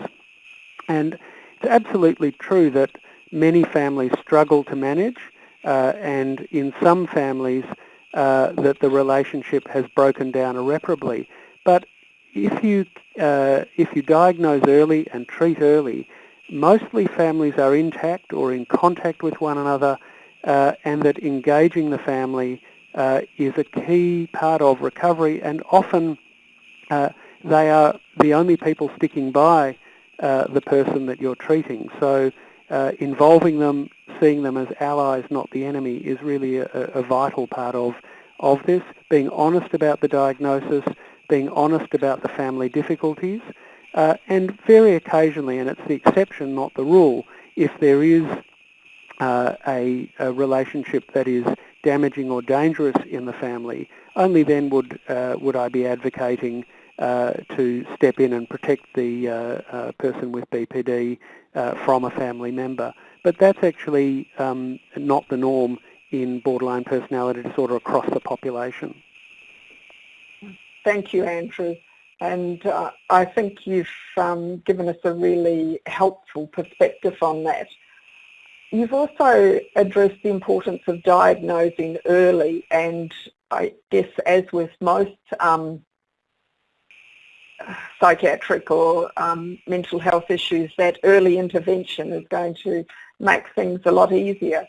And it's absolutely true that many families struggle to manage uh, and in some families uh, that the relationship has broken down irreparably. But if you, uh, if you diagnose early and treat early, mostly families are intact or in contact with one another uh, and that engaging the family uh, is a key part of recovery and often uh, they are the only people sticking by uh, the person that you're treating. So uh, involving them, seeing them as allies, not the enemy, is really a, a vital part of, of this. Being honest about the diagnosis, being honest about the family difficulties, uh, and very occasionally, and it's the exception, not the rule, if there is uh, a, a, relationship that is damaging or dangerous in the family, only then would uh, would I be advocating uh, to step in and protect the uh, uh person with BPD from a family member. But that's actually um, not the norm in borderline personality disorder across the population. Thank you, Andrew. And uh, I think you've um, given us a really helpful perspective on that. You've also addressed the importance of diagnosing early and I guess as with most um, psychiatric or um, mental health issues, that early intervention is going to make things a lot easier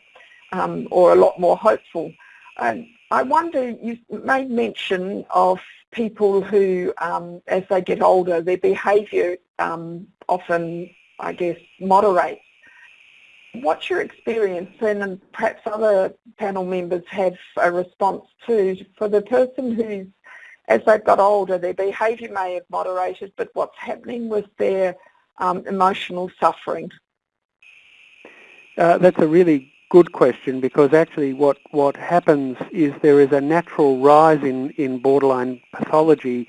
um, or a lot more hopeful. And I wonder, you made mention of people who, um, as they get older, their behaviour um, often, I guess, moderates. What's your experience, and perhaps other panel members have a response to, for the person who's, as they've got older, their behaviour may have moderated, but what's happening with their um, emotional suffering? Uh, that's a really good question because actually what, what happens is there is a natural rise in, in borderline pathology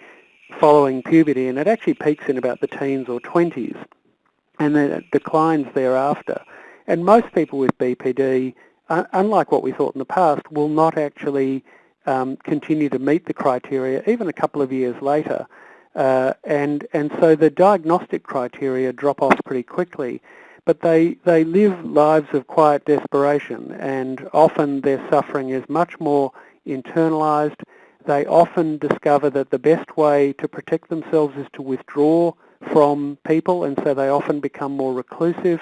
following puberty and it actually peaks in about the teens or 20s and then it declines thereafter. And most people with BPD, unlike what we thought in the past, will not actually um, continue to meet the criteria even a couple of years later. Uh, and, and so the diagnostic criteria drop off pretty quickly but they, they live lives of quiet desperation and often their suffering is much more internalized. They often discover that the best way to protect themselves is to withdraw from people and so they often become more reclusive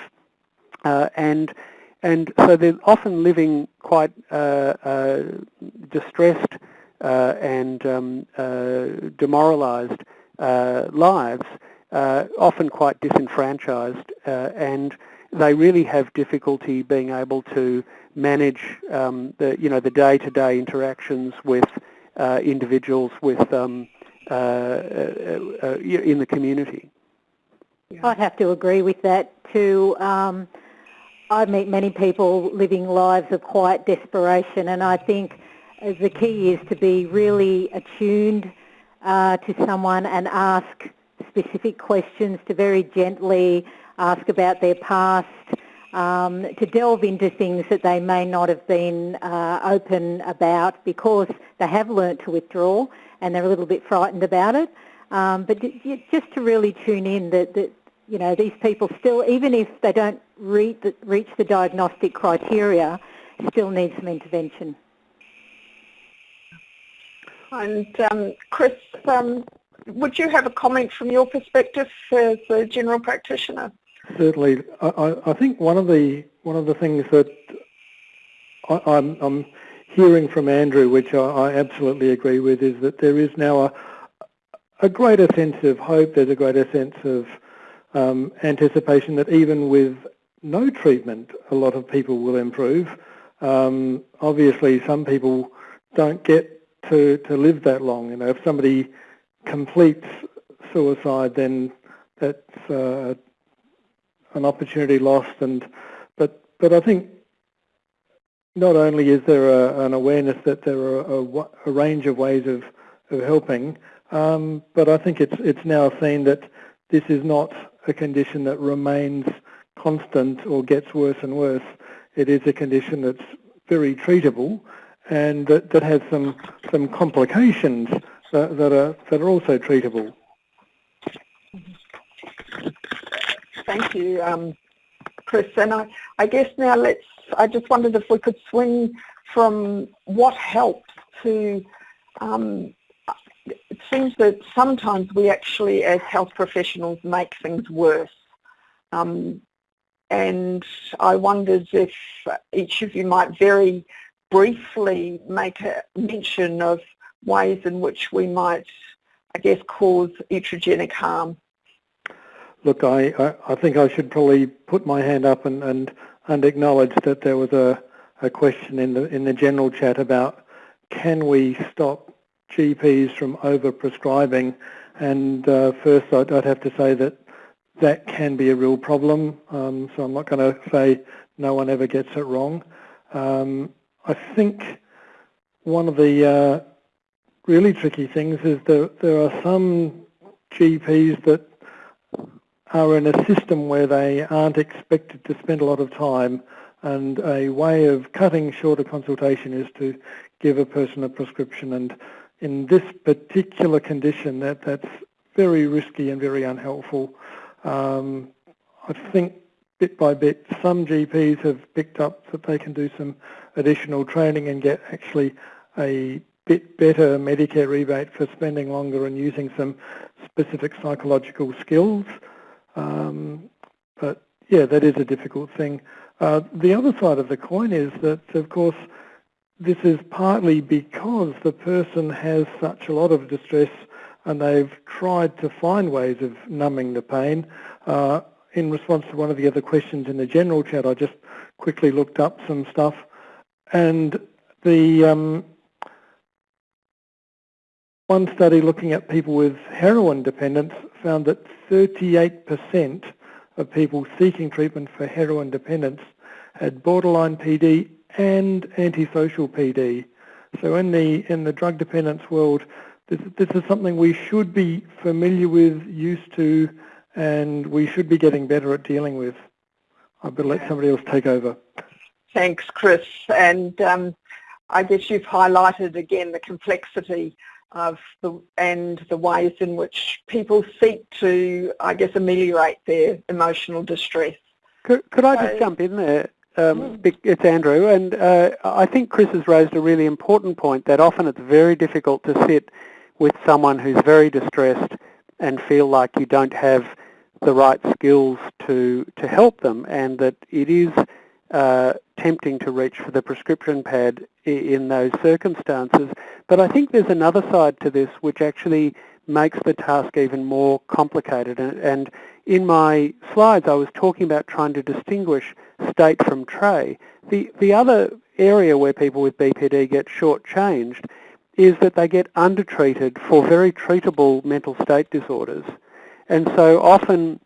uh, and and so they're often living quite uh, uh, distressed uh, and um, uh, demoralized uh, lives uh, often quite disenfranchised uh, and they really have difficulty being able to manage um, the you know the day-to-day interactions with uh, individuals with um, uh, uh, uh, in the community. I'd have to agree with that too. Um, I meet many people living lives of quiet desperation and I think the key is to be really attuned to someone and ask specific questions, to very gently ask about their past, um, to delve into things that they may not have been uh, open about because they have learnt to withdraw and they're a little bit frightened about it. Um, but just to really tune in that, that, you know, these people still, even if they don't reach the, reach the diagnostic criteria, still need some intervention. And um, Chris, um, would you have a comment from your perspective as a general practitioner? Certainly. I, I think one of the one of the things that I, am I'm, I'm hearing from Andrew, which I, I, absolutely agree with, is that there is now a, a greater sense of hope. There's a greater sense of um, anticipation that even with no treatment, a lot of people will improve. Um, obviously, some people don't get to, to live that long. You know, if somebody completes suicide, then that's uh, an opportunity lost. And but but I think not only is there a, an awareness that there are a, a range of ways of, of helping, um, but I think it's it's now seen that this is not a condition that remains constant or gets worse and worse. It is a condition that's very treatable and that, that has some some complications that, that, are, that are also treatable. Thank you, um, Chris. And I, I guess now let's, I just wondered if we could swing from what helps to, um, it seems that sometimes we actually as health professionals make things worse. Um, and I wondered if each of you might very briefly make a mention of ways in which we might, I guess, cause iatrogenic harm? Look, I, I, I, think I should probably put my hand up and, and, and acknowledge that there was a, a question in the, in the general chat about can we stop GPs from over-prescribing? And uh, first I'd, I'd, have to say that that can be a real problem. Um, so I'm not going to say no one ever gets it wrong. Um, I think one of the uh, really tricky things is that there are some GPs that are in a system where they aren't expected to spend a lot of time and a way of cutting short a consultation is to give a person a prescription and in this particular condition that that's very risky and very unhelpful. Um, I think bit by bit some GPs have picked up that they can do some additional training and get actually a bit better Medicare rebate for spending longer and using some specific psychological skills. Um, but yeah, that is a difficult thing. Uh, the other side of the coin is that, of course, this is partly because the person has such a lot of distress and they've tried to find ways of numbing the pain. Uh, in response to one of the other questions in the general chat, I just quickly looked up some stuff and the um, one study looking at people with heroin dependence found that 38% of people seeking treatment for heroin dependence had borderline PD and antisocial PD. So in the in the drug dependence world, this, this is something we should be familiar with, used to, and we should be getting better at dealing with. I better let somebody else take over. Thanks, Chris. And um, I guess you've highlighted again the complexity the and the ways in which people seek to, I guess, ameliorate their emotional distress. Could, could I just so, jump in there? Um, hmm. it's Andrew, and uh, I think Chris has raised a really important point that often it's very difficult to sit with someone who's very distressed and feel like you don't have the right skills to to help them, and that it is uh, tempting to reach for the prescription pad in those circumstances. But I think there's another side to this which actually makes the task even more complicated. And in my slides, I was talking about trying to distinguish state from trait. The, the other area where people with BPD get shortchanged is that they get undertreated for very treatable mental state disorders. And so often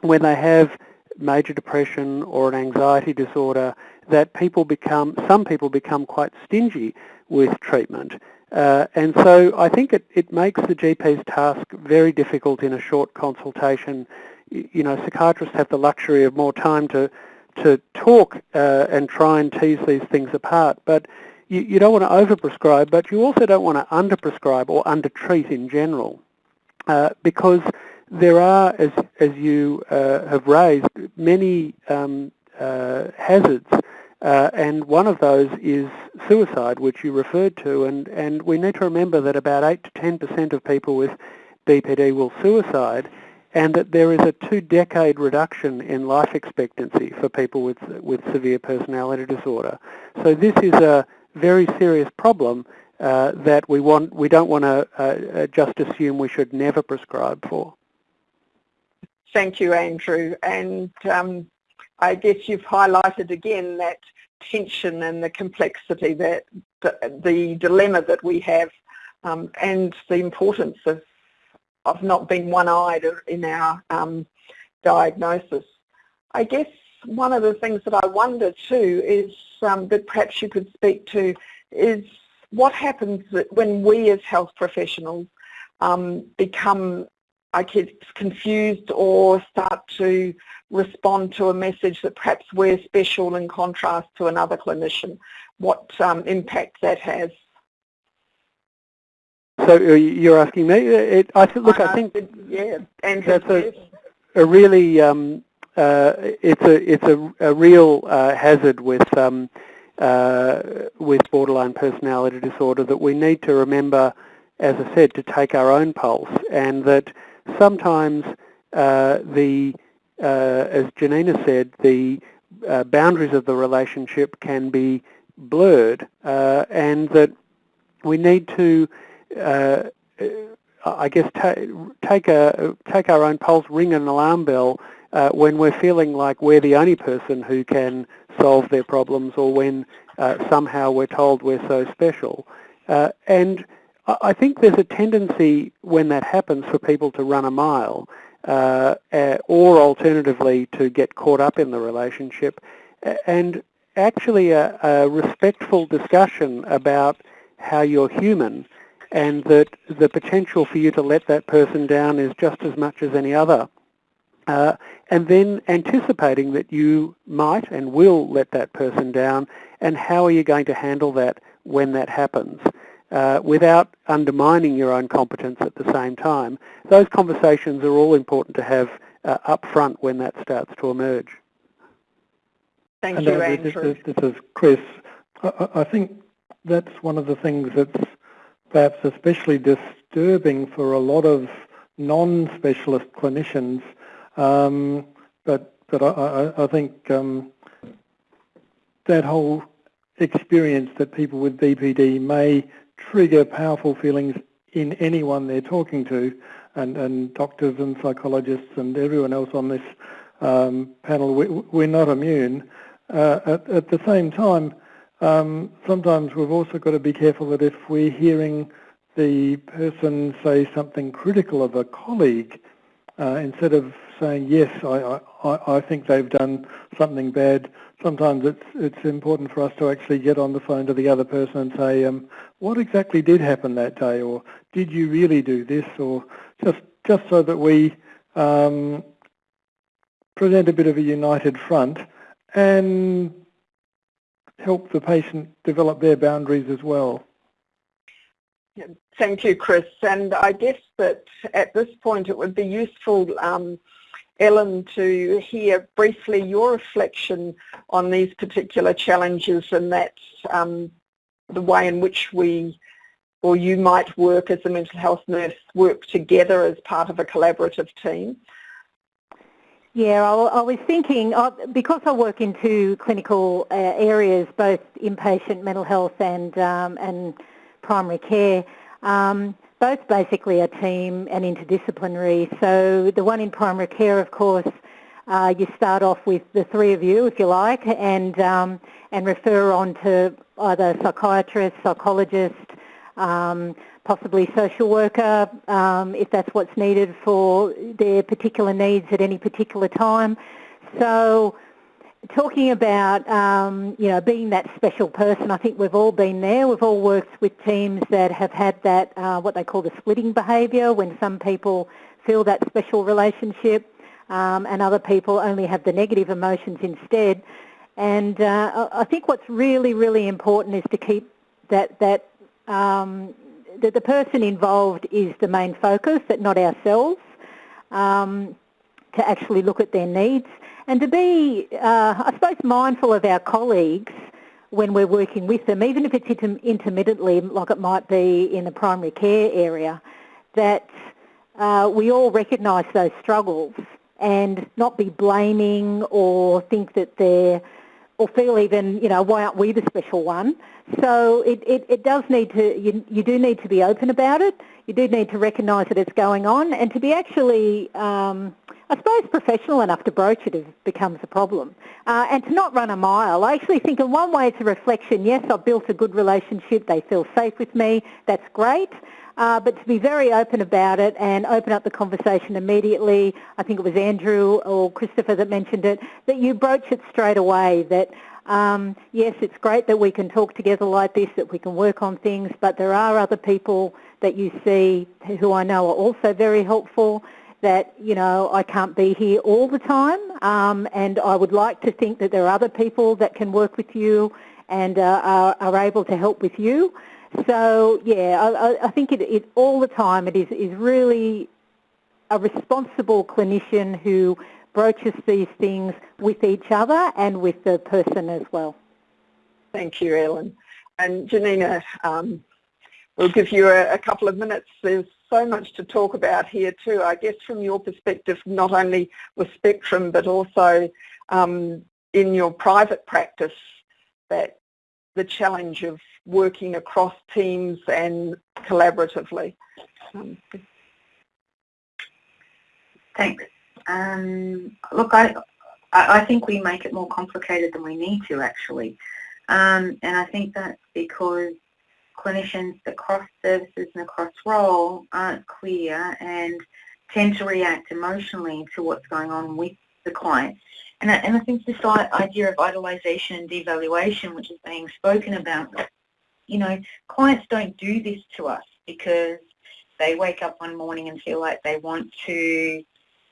when they have major depression or an anxiety disorder, that people become, some people become quite stingy with treatment. Uh, and so I think it, it makes the GP's task very difficult in a short consultation. You know, psychiatrists have the luxury of more time to, to talk uh, and try and tease these things apart. But you, you don't want to overprescribe, but you also don't want to underprescribe or undertreat in general. Uh, because there are, as, as you uh, have raised, many um, uh, hazards uh, and one of those is suicide, which you referred to, and, and we need to remember that about 8 to 10% of people with BPD will suicide, and that there is a two-decade reduction in life expectancy for people with, with severe personality disorder. So this is a very serious problem uh, that we, want, we don't want to uh, uh, just assume we should never prescribe for. Thank you, Andrew. And um, I guess you've highlighted again that tension and the complexity, that the, the dilemma that we have um, and the importance of, of not being one-eyed in our um, diagnosis. I guess one of the things that I wonder too is um, that perhaps you could speak to is what happens when we as health professionals um, become I get confused or start to respond to a message that perhaps we're special in contrast to another clinician, what um, impact that has. So uh, you're asking me? It, I th look, I, I think yeah, and that's a, a really um, uh, it's a it's a, a real uh, hazard with um, uh, with borderline personality disorder that we need to remember, as I said, to take our own pulse, and that sometimes uh, the, uh, as Janina said, the uh, boundaries of the relationship can be blurred uh, and that we need to, uh, I guess, ta take, a, take our own pulse, ring an alarm bell uh, when we're feeling like we're the only person who can solve their problems or when somehow we're told we're so special. and I think there's a tendency when that happens for people to run a mile uh, uh, or alternatively to get caught up in the relationship and actually a, a respectful discussion about how you're human and that the potential for you to let that person down is just as much as any other. Uh, and then anticipating that you might and will let that person down and how are you going to handle that when that happens uh, without undermining your own competence at the same time. Those conversations are all important to have uh, up front when that starts to emerge. Thank and you, Andrew. This, this, is Chris. I, I think that's one of the things that's perhaps especially disturbing for a lot of non-specialist clinicians. Um, but but I, I, I think um, that whole experience that people with BPD may trigger powerful feelings in anyone they're talking to, and, and doctors and psychologists and everyone else on this um, panel, we, are not immune. Uh, at, at, the same time, um, sometimes we've also got to be careful that if we're hearing the person say something critical of a colleague, uh, instead of saying, yes, I, I, I think they've done something bad, sometimes it's, it's important for us to actually get on the phone to the other person and say, um, what exactly did happen that day, or did you really do this, or just, just so that we um, present a bit of a united front and help the patient develop their boundaries as well. Thank you, Chris. And I guess that at this point it would be useful, um, Ellen, to hear briefly your reflection on these particular challenges and that's um, the way in which we or you might work as a mental health nurse, work together as part of a collaborative team. Yeah, I, was thinking, uh, because I work in two clinical uh, areas, both inpatient mental health and, um, and primary care, um, both basically a team and interdisciplinary. So the one in primary care, of course, uh, you start off with the three of you, if you like, and um, and refer on to either psychiatrist, psychologist, um, possibly social worker um, if that's what's needed for their particular needs at any particular time. So talking about, um, you know, being that special person, I think we've all been there. We've all worked with teams that have had that, uh, what they call the splitting behaviour, when some people feel that special relationship um, and other people only have the negative emotions instead. And uh, I think what's really, really important is to keep that, that um, that the person involved is the main focus, that not ourselves, um, to actually look at their needs and to be, uh, I suppose, mindful of our colleagues when we're working with them, even if it's intermittently, like it might be in the primary care area, that uh, we all recognise those struggles and not be blaming or think that they're or feel even, you know, why aren't we the special one? So it, it, it does need to, you, you do need to be open about it. You do need to recognise that it's going on and to be actually, um, I suppose, professional enough to broach it becomes a problem. Uh, and to not run a mile. I actually think in one way it's a reflection, yes, I've built a good relationship, they feel safe with me, that's great. Uh, but to be very open about it and open up the conversation immediately. I think it was Andrew or Christopher that mentioned it, that you broach it straight away, that um, yes, it's great that we can talk together like this, that we can work on things, but there are other people that you see who I know are also very helpful that, you know, I can't be here all the time um, and I would like to think that there are other people that can work with you and uh, are, are able to help with you. So yeah, I, I think it, it, all the time it is, is really a responsible clinician who broaches these things with each other and with the person as well. Thank you, Ellen. And Janina, um, we'll give you a, a, couple of minutes. There's so much to talk about here too. I guess from your perspective, not only with Spectrum, but also um, in your private practice, that the challenge of working across teams and collaboratively. Um, Thanks. Um, look, I, I think we make it more complicated than we need to actually. Um, and I think that's because clinicians across services and across role aren't clear and tend to react emotionally to what's going on with the client. And and I think this idea of idolization and devaluation, which is being spoken about, you know, clients don't do this to us because they wake up one morning and feel like they want to,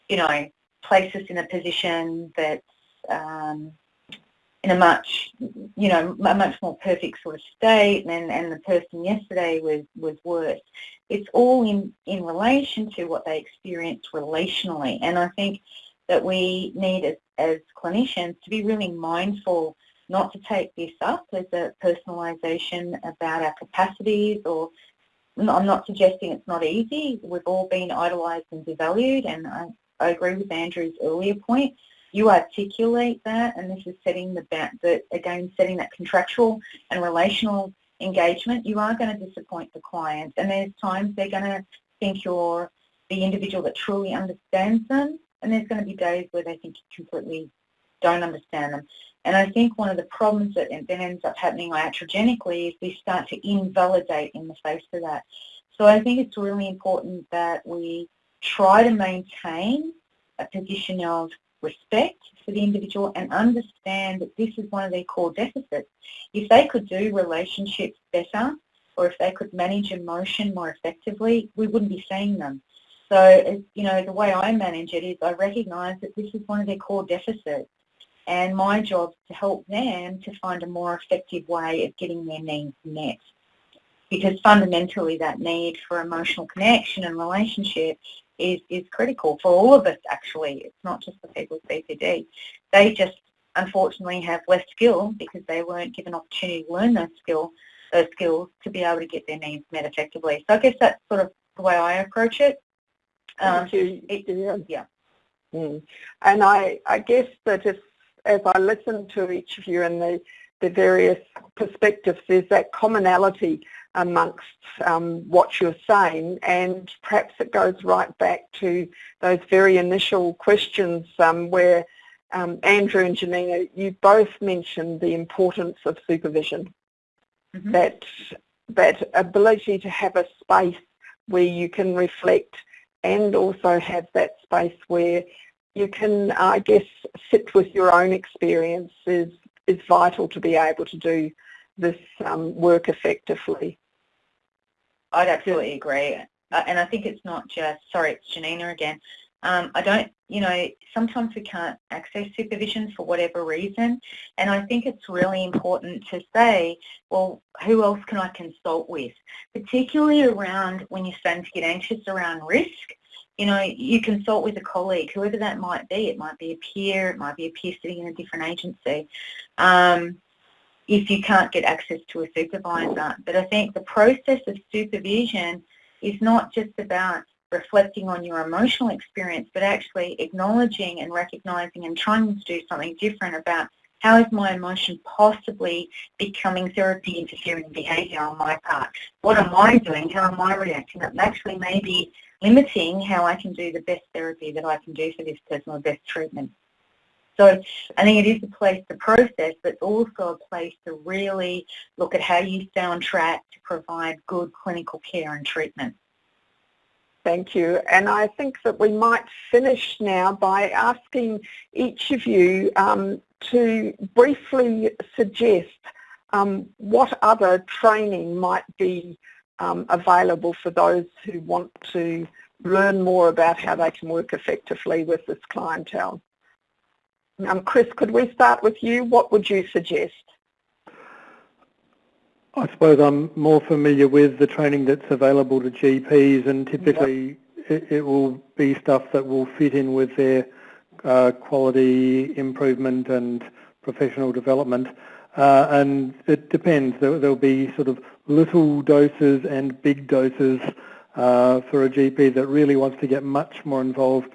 you know, place us in a position that's um, in a much, you know, a much more perfect sort of state and, and the person yesterday was, was worse. It's all in, in relation to what they experienced relationally. And I think that we need as, as clinicians to be really mindful not to take this up as a personalisation about our capacities or I'm not suggesting it's not easy. We've all been idolised and devalued and I, I agree with Andrew's earlier point you articulate that, and this is setting the, the again setting that contractual and relational engagement, you are going to disappoint the client. And there's times they're going to think you're the individual that truly understands them, and there's going to be days where they think you completely don't understand them. And I think one of the problems that then ends up happening iatrogenically is we start to invalidate in the face of that. So I think it's really important that we try to maintain a position of respect for the individual and understand that this is one of their core deficits. If they could do relationships better or if they could manage emotion more effectively, we wouldn't be seeing them. So, you know, the way I manage it is I recognise that this is one of their core deficits and my job is to help them to find a more effective way of getting their needs met. Because fundamentally that need for emotional connection and relationship is, is critical for all of us actually. It's not just the people with BPD. They just unfortunately have less skill because they weren't given opportunity to learn those skill, those skills to be able to get their needs met effectively. So I guess that's sort of the way I approach it. Um, it yeah. yeah. Mm. And I, I guess that if, as I listen to each of you and the, the various perspectives, there's that commonality amongst um, what you're saying and perhaps it goes right back to those very initial questions um, where um, Andrew and Janina, you both mentioned the importance of supervision. Mm -hmm. That, that ability to have a space where you can reflect and also have that space where you can, I guess, sit with your own experience is, is vital to be able to do this um, work effectively. I'd absolutely agree. Uh, and I think it's not just, sorry, it's Janina again. Um, I don't, you know, sometimes we can't access supervision for whatever reason. And I think it's really important to say, well, who else can I consult with? Particularly around when you're starting to get anxious around risk. You know, you consult with a colleague, whoever that might be. It might be a peer, it might be a peer sitting in a different agency. Um, if you can't get access to a supervisor. But I think the process of supervision is not just about reflecting on your emotional experience, but actually acknowledging and recognizing and trying to do something different about how is my emotion possibly becoming therapy interfering behaviour on my part? What am I doing? How am I reacting? That actually may be limiting how I can do the best therapy that I can do for this person or best treatment. So I think it is a place to process, but it's also a place to really look at how you stay on track to provide good clinical care and treatment. Thank you. And I think that we might finish now by asking each of you um, to briefly suggest um, what other training might be um, available for those who want to learn more about how they can work effectively with this clientele. Um, Chris, could we start with you? What would you suggest? I suppose I'm more familiar with the training that's available to GPs and typically yep. it, it, will be stuff that will fit in with their uh, quality improvement and professional development. Uh, and it depends. There, will be sort of little doses and big doses uh, for a GP that really wants to get much more involved.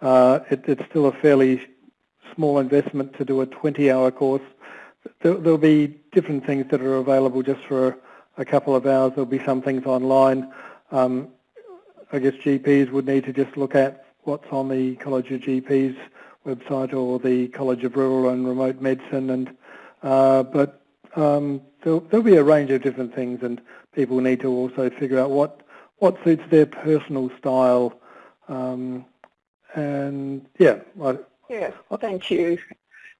Uh, it, it's still a fairly small investment to do a 20-hour course. There, will be different things that are available just for a couple of hours. There'll be some things online. Um, I guess GPs would need to just look at what's on the College of GPs website or the College of Rural and Remote Medicine. And uh, but um, there'll, there'll, be a range of different things, and people need to also figure out what what suits their personal style. Um, and yeah, I, Yes, well, thank you.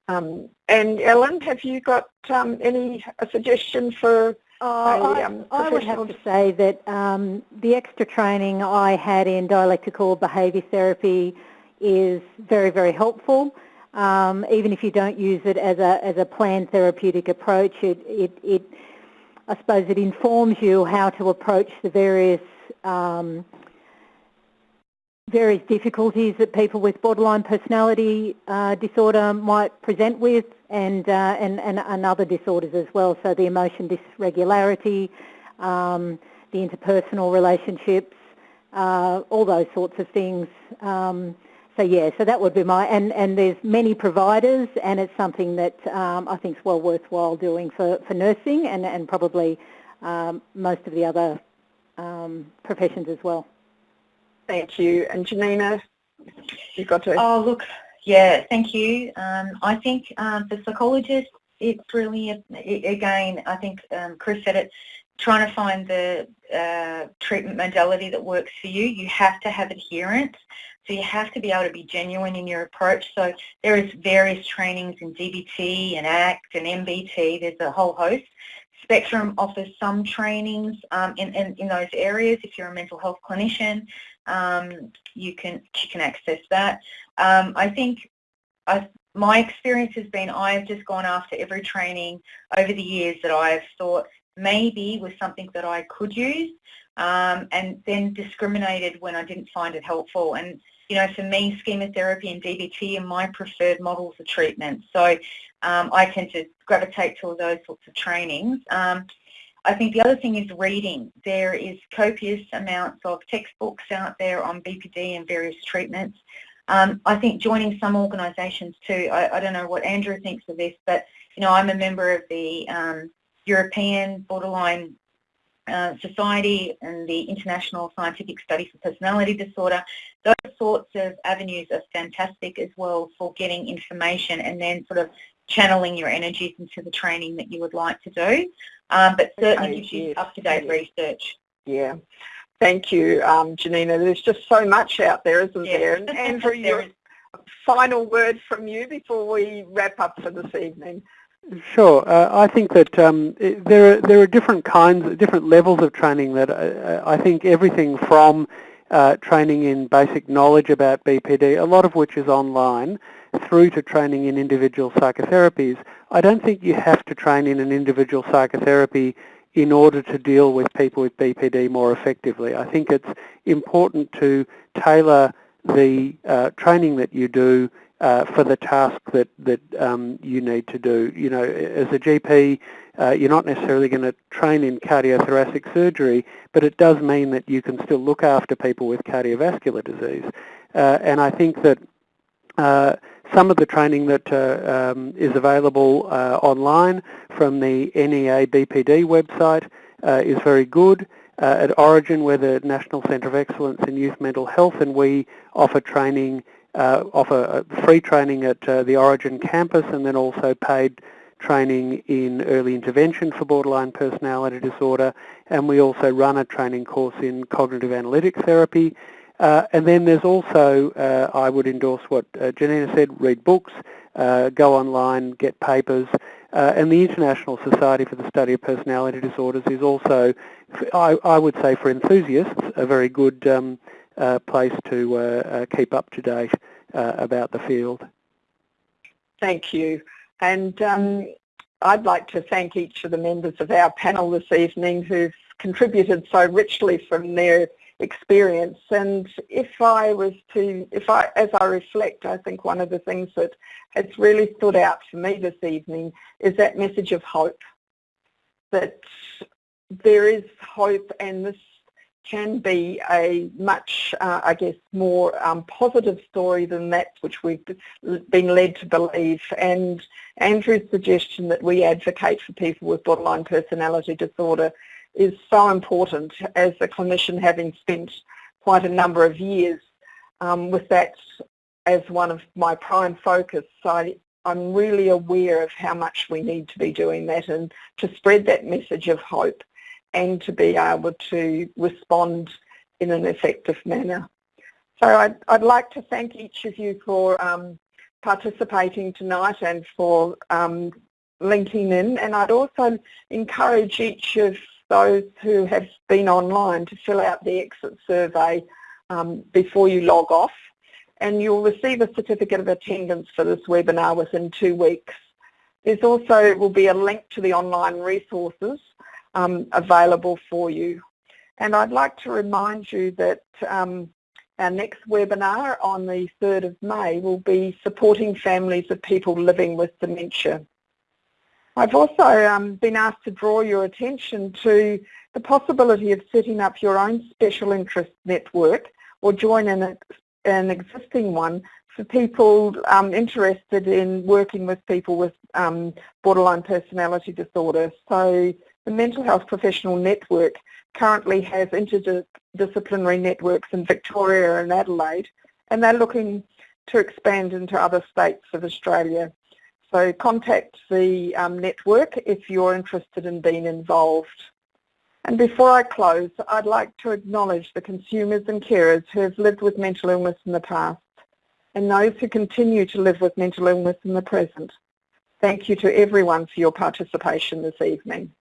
Um, and Ellen, have you got um, any a suggestion for Oh, I, um, I, would have to say that um, the extra training I had in dialectical behaviour therapy is very, very helpful. Um, even if you don't use it as a as a planned therapeutic approach, it, it, it I suppose it informs you how to approach the various um, various difficulties that people with borderline personality uh, disorder might present with and, uh, and, and, and, other disorders as well. So the emotion dysregularity, um, the interpersonal relationships, uh, all those sorts of things. Um, so yeah, so that would be my, and, and there's many providers and it's something that um, I think is well worthwhile doing for, for nursing and, and probably um, most of the other um, professions as well. Thank you. And Janina, you've got to... Oh, look, yeah, thank you. Um, I think um, for psychologists, it's really, again, I think um, Chris said it, trying to find the uh, treatment modality that works for you. You have to have adherence. So you have to be able to be genuine in your approach. So there is various trainings in DBT and ACT and MBT. There's a whole host. Spectrum offers some trainings um, in, in, in, those areas. If you're a mental health clinician, um, you can you can access that. Um, I think I, my experience has been I've just gone after every training over the years that I've thought maybe was something that I could use um, and then discriminated when I didn't find it helpful. And you know, for me, schema therapy and DBT are my preferred models of treatment. So um, I tend to gravitate to those sorts of trainings. I think the other thing is reading. There is copious amounts of textbooks out there on BPD and various treatments. Um, I think joining some organisations too, I, I, don't know what Andrew thinks of this, but you know, I'm a member of the um, European Borderline uh, Society and the International Scientific Study for Personality Disorder. Those sorts of avenues are fantastic as well for getting information and then sort of channeling your energies into the training that you would like to do. Um, but certainly okay, gives you yes, up-to-date yes. research. Yeah. Thank you, um, Janina. There's just so much out there, isn't yes. there? And Andrew, your final word from you before we wrap up for this evening. Sure. Uh, I think that um, it, there are there are different kinds, different levels of training that uh, I think everything from uh, training in basic knowledge about BPD, a lot of which is online, through to training in individual psychotherapies. I don't think you have to train in an individual psychotherapy in order to deal with people with BPD more effectively. I think it's important to tailor the uh, training that you do uh, for the task that, that um, you need to do. You know, as a GP, uh, you're not necessarily going to train in cardiothoracic surgery, but it does mean that you can still look after people with cardiovascular disease. Uh, and I think that uh, some of the training that uh, um, is available uh, online from the NEA BPD website uh, is very good. Uh, at Orygen, we're the National Centre of Excellence in Youth Mental Health, and we offer training, uh, offer free training at the Orygen campus, and then also paid training in early intervention for borderline personality disorder, and we also run a training course in cognitive analytic therapy, uh, and then there's also, uh, I would endorse what uh, Janina said, read books, uh, go online, get papers, uh, and the International Society for the Study of Personality Disorders is also, I, I would say for enthusiasts, a very good um, place to keep up to date about the field. Thank you. And um, I'd like to thank each of the members of our panel this evening who've contributed so richly from their experience. And if I was to, if I, as I reflect, I think one of the things that has really stood out for me this evening is that message of hope, that there is hope and this can be a much, uh, I guess, more um, positive story than that which we've been led to believe. And Andrew's suggestion that we advocate for people with borderline personality disorder is so important as a clinician having spent quite a number of years um, with that as one of my prime focus. So I, I'm really aware of how much we need to be doing that and to spread that message of hope and to be able to respond in an effective manner. So I'd, I'd like to thank each of you for um, participating tonight and for um, linking in and I'd also encourage each of those who have been online to fill out the exit survey um, before you log off and you'll receive a certificate of attendance for this webinar within two weeks. There's also will be a link to the online resources um, available for you. And I'd like to remind you that um, our next webinar on the 3rd of May will be supporting families of people living with dementia. I've also um, been asked to draw your attention to the possibility of setting up your own special interest network or join an, an existing one for people um, interested in working with people with um, borderline personality disorder. So the Mental Health Professional Network currently has interdisciplinary networks in Victoria and Adelaide and they're looking to expand into other states of Australia. So contact the um, network if you're interested in being involved. And before I close, I'd like to acknowledge the consumers and carers who have lived with mental illness in the past and those who continue to live with mental illness in the present. Thank you to everyone for your participation this evening.